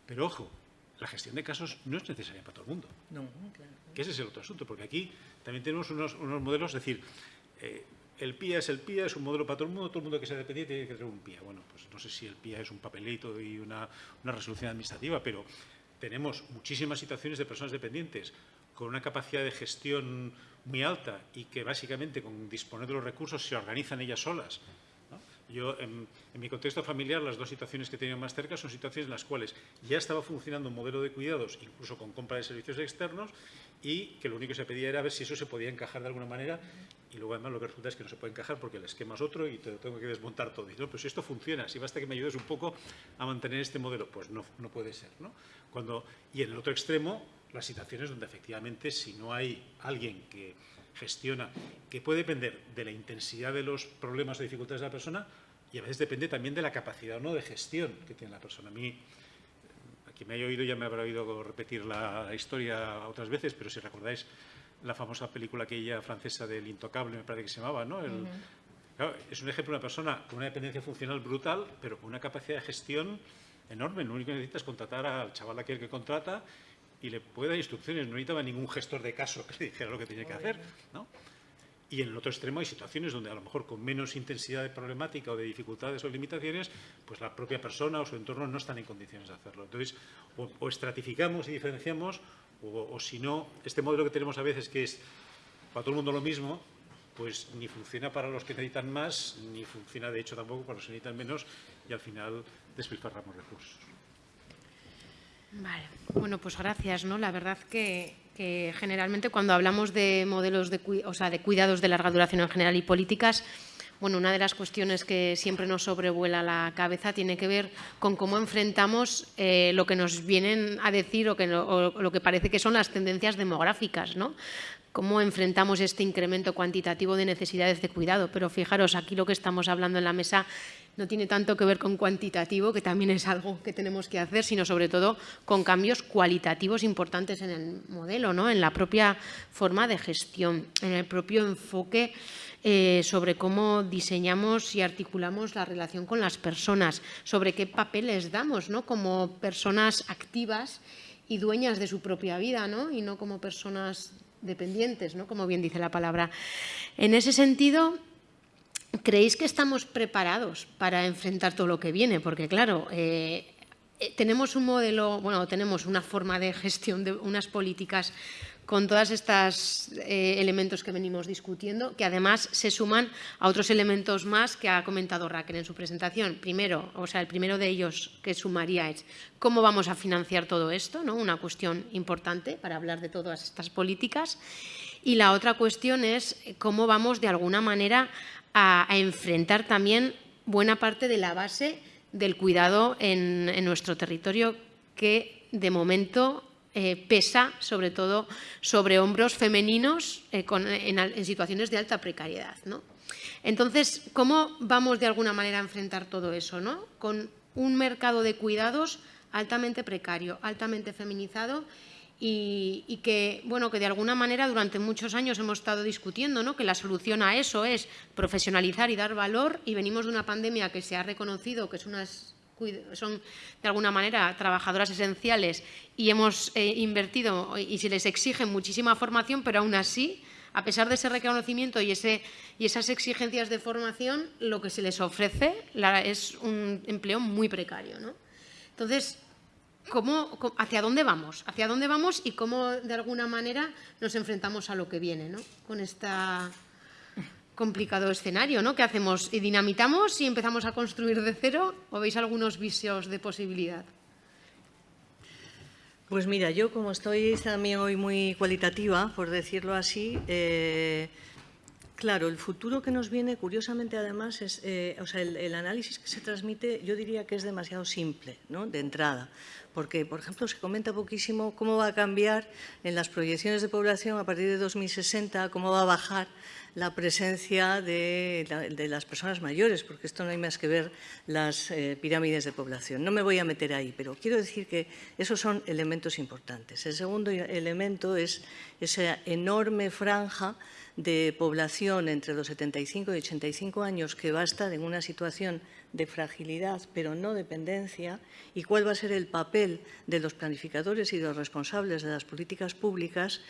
Pero ojo, la gestión de casos no es necesaria para todo el mundo. No, claro. Que ese es el otro asunto, porque aquí también tenemos unos, unos modelos, es decir, eh, el PIA es el PIA, es un modelo para todo el mundo, todo el mundo que sea dependiente tiene que tener un PIA. Bueno, pues no sé si el PIA es un papelito y una, resolución administrativa, pero tenemos muchísimas situaciones de personas dependientes con una capacidad de gestión muy alta y que básicamente con disponer de los recursos se organizan ellas solas. Yo, en, en mi contexto familiar, las dos situaciones que he tenido más cerca son situaciones en las cuales ya estaba funcionando un modelo de cuidados, incluso con compra de servicios externos, y que lo único que se pedía era ver si eso se podía encajar de alguna manera, y luego además lo que resulta es que no se puede encajar porque el esquema es otro y te lo tengo que desmontar todo. Y no, pues si esto funciona, si basta que me ayudes un poco a mantener este modelo, pues no, no puede ser. Cuando, y en el otro extremo, las situaciones donde efectivamente si no hay alguien que gestiona, que puede depender de la intensidad de los problemas o dificultades de la persona y a veces depende también de la capacidad o no de gestión que tiene la persona. A mí, a quien me haya oído ya me habrá oído repetir la historia otras veces, pero si recordáis la famosa película aquella francesa del intocable, me parece que se llamaba, ¿no? El- claro, es un ejemplo de una persona con una dependencia funcional brutal, pero con una capacidad de gestión enorme. Lo único que necesita es contratar al chaval aquel que contrata y le puede dar instrucciones. No necesitaba ningún gestor de caso que le dijera lo que tenía que hacer, ¿no? Y en el otro extremo hay situaciones donde a lo mejor con menos intensidad de problemática o de dificultades o limitaciones, pues la propia persona o su entorno no están en condiciones de hacerlo. Entonces, o, o estratificamos y diferenciamos, o, si no, este modelo que tenemos a veces que es para todo el mundo lo mismo, pues ni funciona para los que necesitan más, ni funciona de hecho tampoco para los que necesitan menos, y al final despilfarramos recursos. Vale, bueno, pues gracias, ¿no? La verdad que, que generalmente cuando hablamos de modelos de, o sea, de cuidados de larga duración en general y políticas, bueno, una de las cuestiones que siempre nos sobrevuela la cabeza tiene que ver con cómo enfrentamos eh, lo que nos vienen a decir o, que o lo que parece que son las tendencias demográficas, ¿no? Cómo enfrentamos este incremento cuantitativo de necesidades de cuidado. Pero fijaros, aquí lo que estamos hablando en la mesa no tiene tanto que ver con cuantitativo, que también es algo que tenemos que hacer, sino sobre todo con cambios cualitativos importantes en el modelo, ¿no? en la propia forma de gestión, en el propio enfoque eh, sobre cómo diseñamos y articulamos la relación con las personas, sobre qué papeles damos ¿no? como personas activas y dueñas de su propia vida, ¿no? y no como personas dependientes, ¿no? como bien dice la palabra. En ese sentido, ¿Creéis que estamos preparados para enfrentar todo lo que viene? Porque, claro, eh, tenemos un modelo, bueno, tenemos una forma de gestión de unas políticas con todos estos eh, elementos que venimos discutiendo, que además se suman a otros elementos más que ha comentado Raquel en su presentación. Primero, o sea, el primero de ellos que sumaría es cómo vamos a financiar todo esto, ¿no? una cuestión importante para hablar de todas estas políticas. Y la otra cuestión es cómo vamos de alguna manera a, enfrentar también buena parte de la base del cuidado en, en nuestro territorio que de momento eh, pesa sobre todo sobre hombros femeninos eh, en, situaciones de alta precariedad. Entonces, ¿cómo vamos de alguna manera a enfrentar todo eso? ¿no? Con un mercado de cuidados altamente precario, altamente feminizado y, que, bueno, que de alguna manera durante muchos años hemos estado discutiendo ¿no? que la solución a eso es profesionalizar y dar valor y venimos de una pandemia que se ha reconocido que es una son de alguna manera trabajadoras esenciales y hemos eh, invertido y se les exige muchísima formación, pero aún así, a pesar de ese reconocimiento y, ese, y esas exigencias de formación, lo que se les ofrece es un empleo muy precario. Entonces, ¿cómo, ¿hacia dónde vamos? ¿Hacia dónde vamos y cómo de alguna manera nos enfrentamos a lo que viene ¿no? con esta complicado escenario, ¿no? ¿Qué hacemos? ¿Y dinamitamos y empezamos a construir de cero o veis algunos vicios de posibilidad? Pues mira, yo como estoy también hoy muy cualitativa, por decirlo así, eh, claro, el futuro que nos viene, curiosamente además, es, eh, o sea, el, análisis que se transmite, yo diría que es demasiado simple, ¿no? de entrada, porque, por ejemplo, se comenta poquísimo cómo va a cambiar en las proyecciones de población a partir de 2060, cómo va a bajar la presencia de, las personas mayores, porque esto no hay más que ver las eh, pirámides de población. No me voy a meter ahí, pero quiero decir que esos son elementos importantes. El segundo elemento es esa enorme franja de población entre los 75 y 85 años que va a estar en una situación de fragilidad, pero no dependencia, y cuál va a ser el papel de los planificadores y de los responsables de las políticas públicas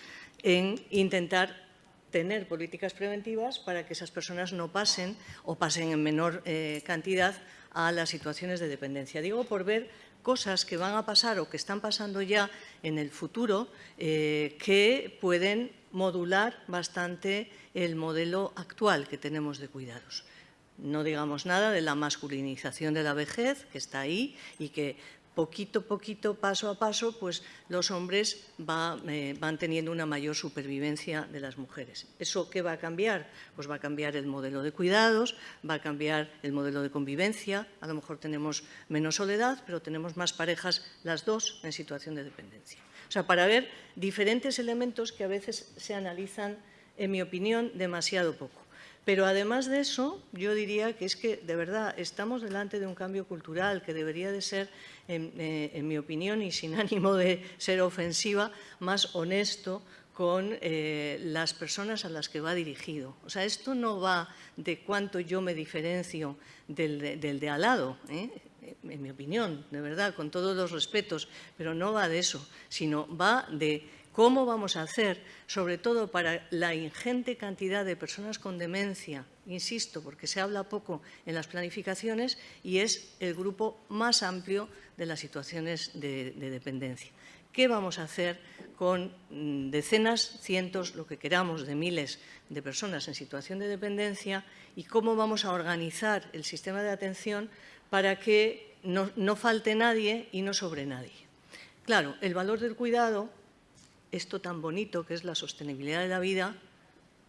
en intentar tener políticas preventivas para que esas personas no pasen o pasen en menor eh, cantidad a las situaciones de dependencia. Digo por ver cosas que van a pasar o que están pasando ya en el futuro eh, que pueden modular bastante el modelo actual que tenemos de cuidados. No digamos nada de la masculinización de la vejez, que está ahí y que poquito a poquito, paso a paso, pues los hombres eh, van teniendo una mayor supervivencia de las mujeres. ¿Eso qué va a cambiar? Pues va a cambiar el modelo de cuidados, va a cambiar el modelo de convivencia, a lo mejor tenemos menos soledad, pero tenemos más parejas las dos en situación de dependencia. O sea, para ver diferentes elementos que a veces se analizan, en mi opinión, demasiado poco. Pero además de eso, yo diría que es que, de verdad, estamos delante de un cambio cultural que debería de ser, en, eh, mi opinión, y sin ánimo de ser ofensiva, más honesto con eh, las personas a las que va dirigido. O sea, esto no va de cuánto yo me diferencio del, de al lado, ¿eh? en mi opinión, de verdad, con todos los respetos, pero no va de eso, sino va de ¿Cómo vamos a hacer, sobre todo para la ingente cantidad de personas con demencia, insisto, porque se habla poco en las planificaciones y es el grupo más amplio de las situaciones de, dependencia? ¿Qué vamos a hacer con mm, decenas, cientos, lo que queramos, de miles de personas en situación de dependencia y cómo vamos a organizar el sistema de atención para que no, no falte nadie y no sobre nadie? Claro, el valor del cuidado esto tan bonito que es la sostenibilidad de la vida,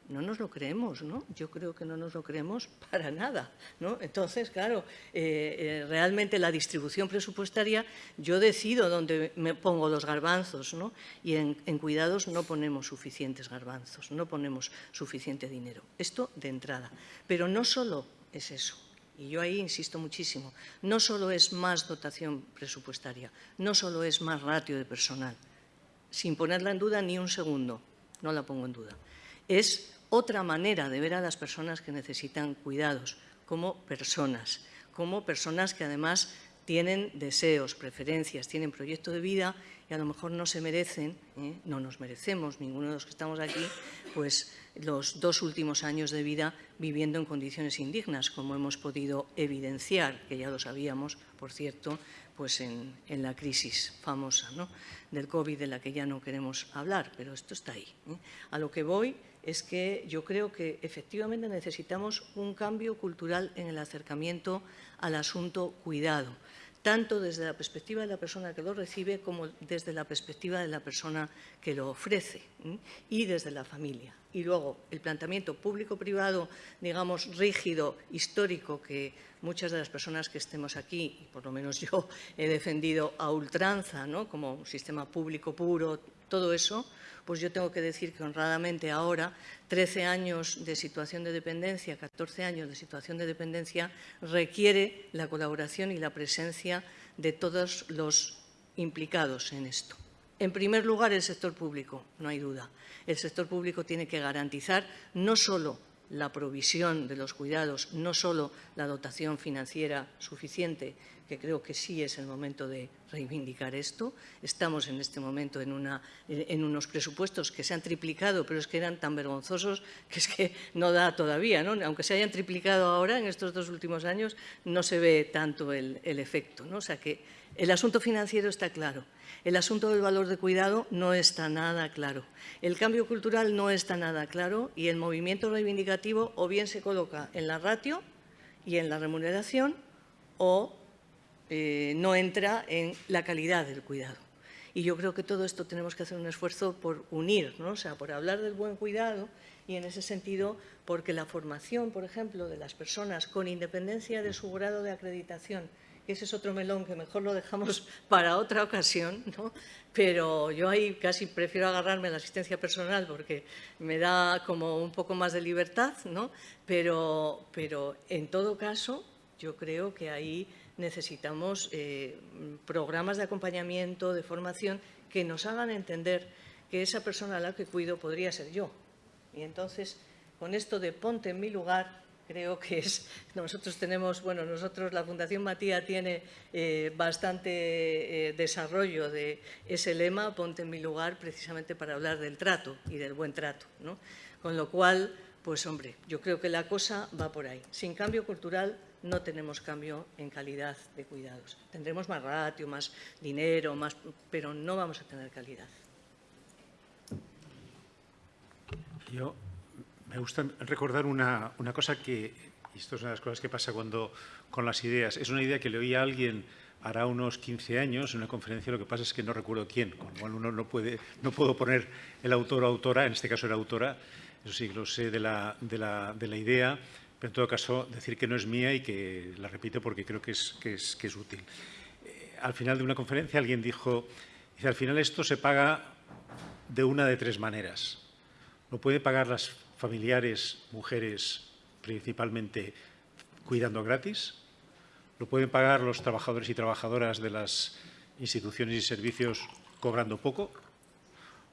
no nos lo creemos, ¿no? Yo creo que no nos lo creemos para nada, ¿no? Entonces, claro, eh, eh, realmente la distribución presupuestaria, yo decido dónde me pongo los garbanzos, ¿no? Y en, en, cuidados no ponemos suficientes garbanzos, no ponemos suficiente dinero. Esto de entrada. Pero no solo es eso. Y yo ahí insisto muchísimo. No solo es más dotación presupuestaria, no solo es más ratio de personal, sin ponerla en duda ni un segundo, no la pongo en duda. Es otra manera de ver a las personas que necesitan cuidados, como personas, como personas que además tienen deseos, preferencias, tienen proyecto de vida y a lo mejor no se merecen, ¿eh? no nos merecemos, ninguno de los que estamos aquí, pues los dos últimos años de vida viviendo en condiciones indignas, como hemos podido evidenciar, que ya lo sabíamos, por cierto, pues en, la crisis famosa ¿no? del COVID, de la que ya no queremos hablar, pero esto está ahí. ¿eh? A lo que voy es que yo creo que efectivamente necesitamos un cambio cultural en el acercamiento al asunto cuidado tanto desde la perspectiva de la persona que lo recibe como desde la perspectiva de la persona que lo ofrece y desde la familia. Y luego el planteamiento público-privado, digamos, rígido, histórico, que muchas de las personas que estemos aquí, y por lo menos yo he defendido a ultranza, ¿no? como un sistema público puro, todo eso, pues yo tengo que decir que honradamente ahora, 13 años de situación de dependencia, 14 años de situación de dependencia, requiere la colaboración y la presencia de todos los implicados en esto. En primer lugar, el sector público, no hay duda. El sector público tiene que garantizar no solo la provisión de los cuidados, no solo la dotación financiera suficiente, creo que sí es el momento de reivindicar esto. Estamos en este momento en, unos presupuestos que se han triplicado, pero es que eran tan vergonzosos que es que no da todavía. ¿no? Aunque se hayan triplicado ahora, en estos dos últimos años, no se ve tanto el, efecto. ¿no? O sea que el asunto financiero está claro. El asunto del valor de cuidado no está nada claro. El cambio cultural no está nada claro y el movimiento reivindicativo o bien se coloca en la ratio y en la remuneración o eh, no entra en la calidad del cuidado. Y yo creo que todo esto tenemos que hacer un esfuerzo por unir, ¿no? sea, por hablar del buen cuidado y en ese sentido porque la formación, por ejemplo, de las personas con independencia de su grado de acreditación, ese es otro melón que mejor lo dejamos para otra ocasión, ¿no? pero yo ahí casi prefiero agarrarme a la asistencia personal porque me da como un poco más de libertad, ¿no? pero, pero en todo caso yo creo que ahí necesitamos eh, programas de acompañamiento, de formación, que nos hagan entender que esa persona a la que cuido podría ser yo. Y entonces, con esto de ponte en mi lugar, creo que es, nosotros tenemos, bueno, nosotros, la Fundación Matía tiene eh, bastante eh, desarrollo de ese lema, ponte en mi lugar, precisamente para hablar del trato y del buen trato, ¿no? Con lo cual, pues hombre, yo creo que la cosa va por ahí. Sin cambio cultural no tenemos cambio en calidad de cuidados. Tendremos más ratio, más dinero, más, pero no vamos a tener calidad. Yo me gusta recordar una, cosa que, y esto es una de las cosas que pasa cuando con las ideas, es una idea que le oí a alguien hará unos 15 años en una conferencia, lo que pasa es que no recuerdo quién, con lo cual uno no, puede, no puedo poner el autor o autora, en este caso era autora, eso sí, lo sé de la, de la, de la idea, en todo caso decir que no es mía y que la repito porque creo que es, útil. Eh, al final de una conferencia alguien dijo, al final esto se paga de una de tres maneras. Lo pueden pagar las familiares, mujeres, principalmente cuidando gratis, lo pueden pagar los trabajadores y trabajadoras de las instituciones y servicios cobrando poco,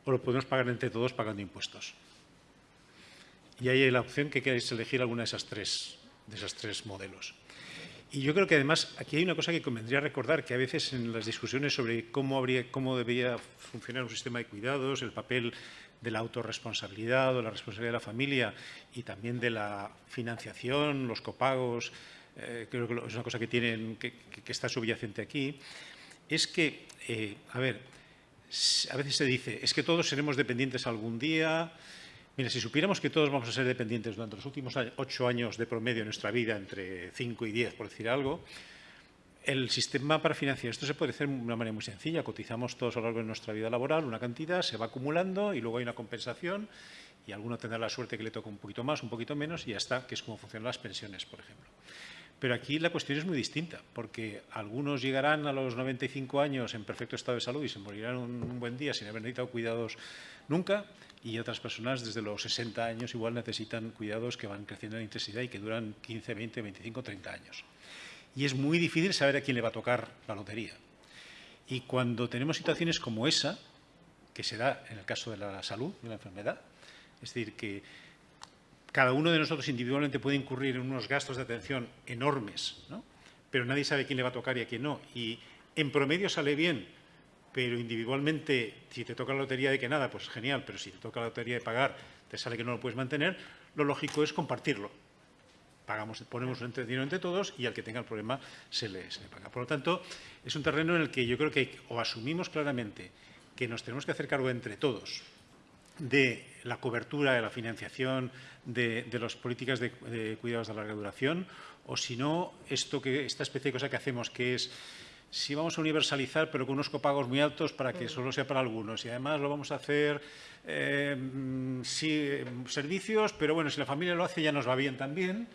o lo podemos pagar entre todos pagando impuestos y hay la opción que queráis elegir alguna de esas tres, de esos tres modelos. Y yo creo que además aquí hay una cosa que convendría recordar, que a veces en las discusiones sobre cómo, habría, cómo debería funcionar un sistema de cuidados, el papel de la autorresponsabilidad o la responsabilidad de la familia y también de la financiación, los copagos, eh, creo que es una cosa que, tienen, que, está subyacente aquí, es que, eh, a ver, a veces se dice, es que todos seremos dependientes algún día, Mira, si supiéramos que todos vamos a ser dependientes durante los últimos ocho años de promedio de nuestra vida, entre cinco y diez, por decir algo, el sistema para financiar esto se puede hacer de una manera muy sencilla. Cotizamos todos a lo largo de nuestra vida laboral una cantidad, se va acumulando y luego hay una compensación y alguno tendrá la suerte que le toque un poquito más, un poquito menos y ya está, que es como funcionan las pensiones, por ejemplo. Pero aquí la cuestión es muy distinta, porque algunos llegarán a los 95 años en perfecto estado de salud y se morirán un buen día sin haber necesitado cuidados nunca, y otras personas desde los 60 años igual necesitan cuidados que van creciendo en intensidad y que duran 15, 20, 25, 30 años. Y es muy difícil saber a quién le va a tocar la lotería. Y cuando tenemos situaciones como esa, que se da en el caso de la salud, de la enfermedad, es decir, que cada uno de nosotros individualmente puede incurrir en unos gastos de atención enormes, ¿no? pero nadie sabe quién le va a tocar y a quién no. Y en promedio sale bien pero individualmente, si te toca la lotería de que nada, pues genial, pero si te toca la lotería de pagar, te sale que no lo puedes mantener, lo lógico es compartirlo. Pagamos, ponemos un dinero entre todos y al que tenga el problema se le, se le paga. Por lo tanto, es un terreno en el que yo creo que o asumimos claramente que nos tenemos que hacer cargo entre todos de la cobertura, de la financiación de, las políticas de, de, cuidados de larga duración, o si no, esto que, esta especie de cosa que hacemos, que es si vamos a universalizar, pero con unos copagos muy altos para que solo sea para algunos. Y además lo vamos a hacer eh, sí, servicios, pero bueno, si la familia lo hace ya nos va bien también.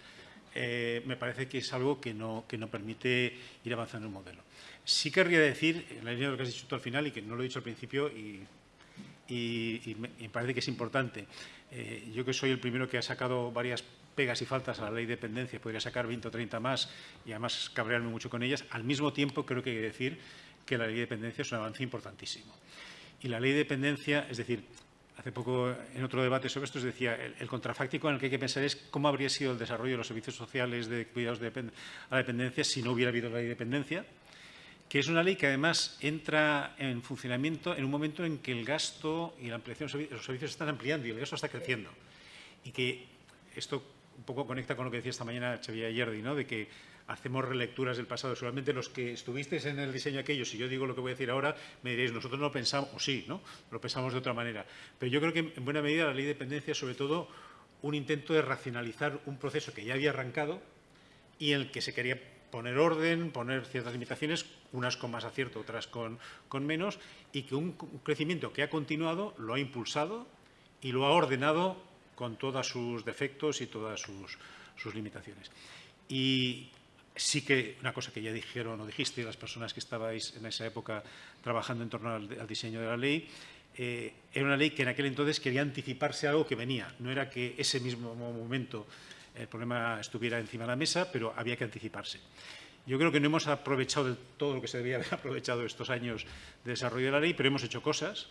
Eh, me parece que es algo que no, que no permite ir avanzando en el modelo. Sí querría decir, en la línea de lo que has dicho tú al final y que no lo he dicho al principio y, y, y me, me, parece que es importante, eh, yo que soy el primero que ha sacado varias pegas y faltas a la ley de dependencia, podría sacar 20 o 30 más y además cabrearme mucho con ellas, al mismo tiempo creo que hay que decir que la ley de dependencia es un avance importantísimo. Y la ley de dependencia, es decir, hace poco en otro debate sobre esto, os decía, el, contrafáctico en el que hay que pensar es cómo habría sido el desarrollo de los servicios sociales de cuidados de a la dependencia si no hubiera habido la ley de dependencia, que es una ley que además entra en funcionamiento en un momento en que el gasto y la ampliación de los servicios están ampliando y el gasto está creciendo. Y que esto un poco conecta con lo que decía esta mañana Xavier Yerdi, ¿no? de que hacemos relecturas del pasado. Solamente los que estuvisteis en el diseño aquello, si yo digo lo que voy a decir ahora, me diréis, nosotros no lo pensamos, o sí, ¿no? lo pensamos de otra manera. Pero yo creo que en buena medida la ley de dependencia es sobre todo un intento de racionalizar un proceso que ya había arrancado y en el que se quería poner orden, poner ciertas limitaciones, unas con más acierto, otras con, con menos, y que un crecimiento que ha continuado lo ha impulsado y lo ha ordenado con todos sus defectos y todas sus, sus, limitaciones. Y sí que una cosa que ya dijeron o dijiste las personas que estabais en esa época trabajando en torno al, al diseño de la ley, eh, era una ley que en aquel entonces quería anticiparse a algo que venía. No era que ese mismo momento el problema estuviera encima de la mesa, pero había que anticiparse. Yo creo que no hemos aprovechado todo lo que se debía haber aprovechado estos años de desarrollo de la ley, pero hemos hecho cosas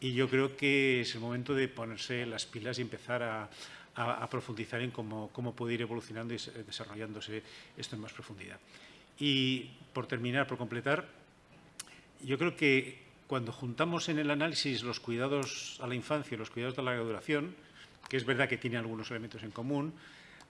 y yo creo que es el momento de ponerse las pilas y empezar a, profundizar en cómo, cómo puede ir evolucionando y desarrollándose esto en más profundidad. Y por terminar, por completar, yo creo que cuando juntamos en el análisis los cuidados a la infancia y los cuidados de larga duración, que es verdad que tienen algunos elementos en común,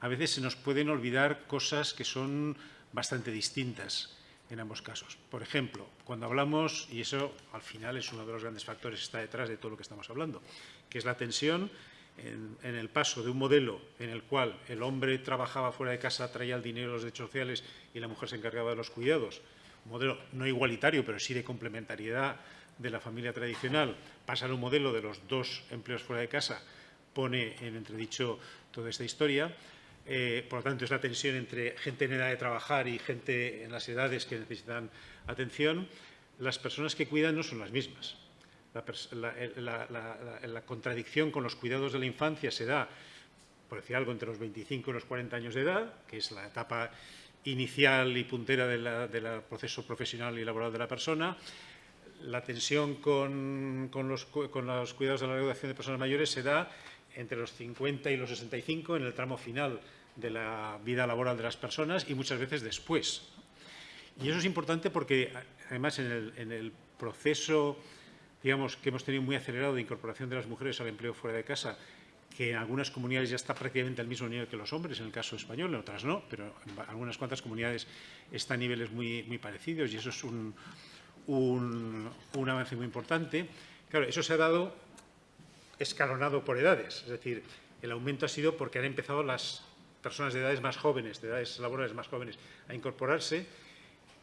a veces se nos pueden olvidar cosas que son bastante distintas en ambos casos. Por ejemplo, cuando hablamos, y eso al final es uno de los grandes factores que está detrás de todo lo que estamos hablando, que es la tensión en, en, el paso de un modelo en el cual el hombre trabajaba fuera de casa, traía el dinero, los derechos sociales y la mujer se encargaba de los cuidados, un modelo no igualitario, pero sí de complementariedad de la familia tradicional, pasar a un modelo de los dos empleos fuera de casa, pone en entredicho toda esta historia. Eh, por lo tanto, es la tensión entre gente en edad de trabajar y gente en las edades que necesitan atención. Las personas que cuidan no son las mismas. La, contradicción con los cuidados de la infancia se da, por decir algo, entre los 25 y los 40 años de edad, que es la etapa inicial y puntera del proceso profesional y laboral de la persona. La tensión con, con, los, con los cuidados de la educación de personas mayores se da entre los 50 y los 65 en el tramo final de la vida laboral de las personas y muchas veces después. Y eso es importante porque, además, en el, proceso digamos, que hemos tenido muy acelerado de incorporación de las mujeres al empleo fuera de casa, que en algunas comunidades ya está prácticamente al mismo nivel que los hombres, en el caso español, en otras no, pero en algunas cuantas comunidades está a niveles muy, muy parecidos y eso es un, un, un avance muy importante. Claro, eso se ha dado escalonado por edades, es decir, el aumento ha sido porque han empezado las personas de edades más jóvenes, de edades laborales más jóvenes, a incorporarse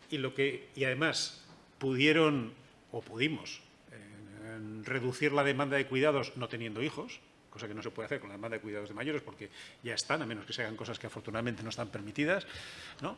y, lo que, y además pudieron o pudimos eh, reducir la demanda de cuidados no teniendo hijos, cosa que no se puede hacer con la demanda de cuidados de mayores porque ya están, a menos que se hagan cosas que afortunadamente no están permitidas. ¿no?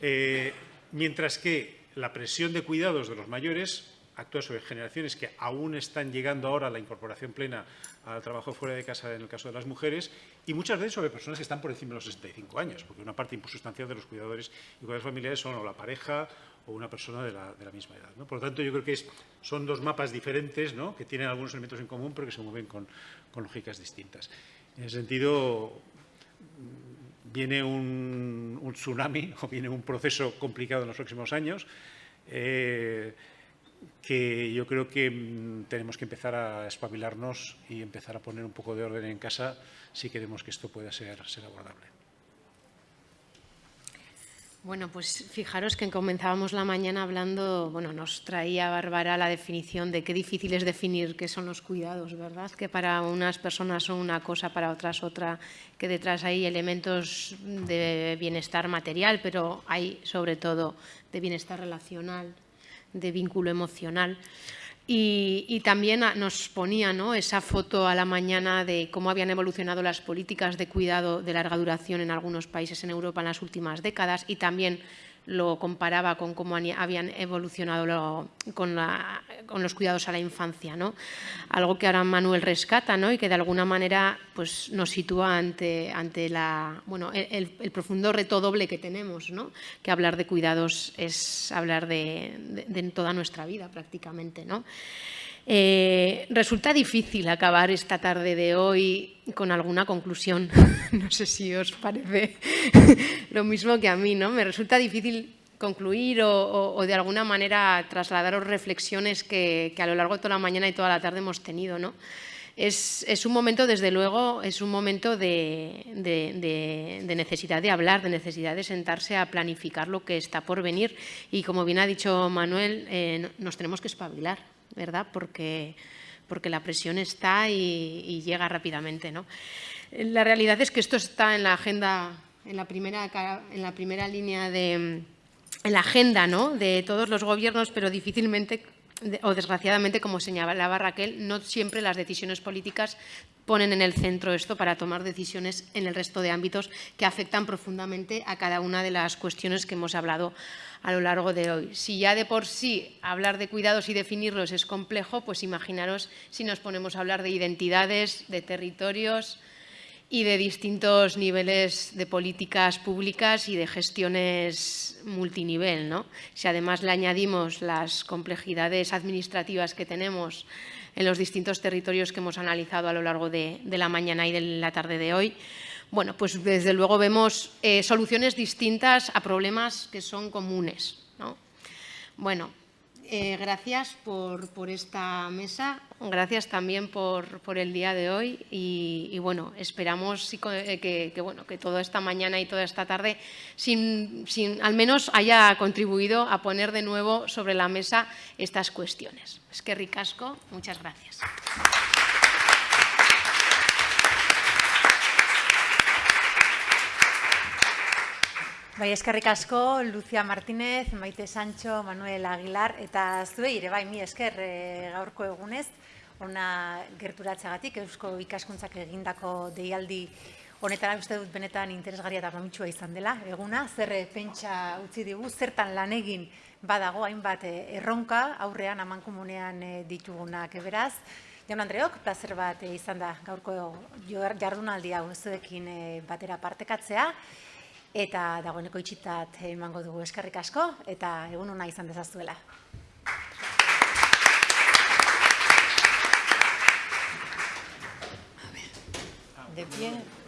Eh, mientras que la presión de cuidados de los mayores actúa sobre generaciones que aún están llegando ahora a la incorporación plena al trabajo fuera de casa en el caso de las mujeres y muchas veces sobre personas que están por encima de los 65 años, porque una parte sustancial de los cuidadores y cuidadores familiares son o la pareja o una persona de la, misma edad. ¿no? Por lo tanto, yo creo que es, son dos mapas diferentes ¿no? que tienen algunos elementos en común, pero que se mueven con, lógicas distintas. En ese sentido, viene un, un, tsunami o viene un proceso complicado en los próximos años. Eh, que yo creo que mm, tenemos que empezar a espabilarnos y empezar a poner un poco de orden en casa si queremos que esto pueda ser, ser abordable. Bueno, pues fijaros que comenzábamos la mañana hablando, bueno, nos traía Bárbara la definición de qué difícil es definir qué son los cuidados, ¿verdad? Que para unas personas son una cosa, para otras otra, que detrás hay elementos de bienestar material, pero hay sobre todo de bienestar relacional, de vínculo emocional. Y, también nos ponía ¿no? esa foto a la mañana de cómo habían evolucionado las políticas de cuidado de larga duración en algunos países en Europa en las últimas décadas y también lo comparaba con cómo habían evolucionado con, los cuidados a la infancia, ¿no? Algo que ahora Manuel rescata ¿no? y que de alguna manera pues, nos sitúa ante, ante la, bueno, el, profundo reto doble que tenemos, ¿no? que hablar de cuidados es hablar de, de toda nuestra vida prácticamente. ¿no? Eh, resulta difícil acabar esta tarde de hoy con alguna conclusión. no sé si os parece lo mismo que a mí, ¿no? Me resulta difícil concluir o, de alguna manera trasladaros reflexiones que, a lo largo de toda la mañana y toda la tarde hemos tenido, ¿no? Es, un momento, desde luego, es un momento de, necesidad de hablar, de necesidad de sentarse a planificar lo que está por venir y, como bien ha dicho Manuel, eh, nos tenemos que espabilar, ¿verdad? Porque, porque la presión está y, llega rápidamente. ¿no? La realidad es que esto está en la agenda, en la primera, en la primera línea de en la agenda ¿no? de todos los gobiernos, pero difícilmente o desgraciadamente, como señalaba Raquel, no siempre las decisiones políticas ponen en el centro esto para tomar decisiones en el resto de ámbitos que afectan profundamente a cada una de las cuestiones que hemos hablado a lo largo de hoy. Si ya de por sí hablar de cuidados y definirlos es complejo, pues imaginaros si nos ponemos a hablar de identidades, de territorios y de distintos niveles de políticas públicas y de gestiones multinivel. ¿no? Si además le añadimos las complejidades administrativas que tenemos en los distintos territorios que hemos analizado a lo largo de, la mañana y de la tarde de hoy, bueno, pues desde luego vemos eh, soluciones distintas a problemas que son comunes. Bueno, eh, gracias por, esta mesa, gracias también por, el día de hoy y, bueno, esperamos eh, que, bueno, que toda esta mañana y toda esta tarde sin, al menos haya contribuido a poner de nuevo sobre la mesa estas cuestiones. Es que ricasco, muchas gracias. Bai, eskerrik asko, Lucia Martínez, Maite Sancho, Manuel Aguilar, eta zuei ere bai, mi esker e, gaurko egunez, ona gerturatzagatik, eusko ikaskuntzak egindako deialdi honetara uste dut benetan interesgarria eta mamitsua izan dela, eguna, zer pentsa utzi digu, zertan lan egin badago hainbat e, erronka, aurrean amankomunean ditugunak beraz, Jaun Andreok, placer bat izan da gaurko jardunaldi hau zuekin batera partekatzea, eta dagoeneko itxitat emango dugu eskerrik asko eta egun ona izan dezazuela. De pie.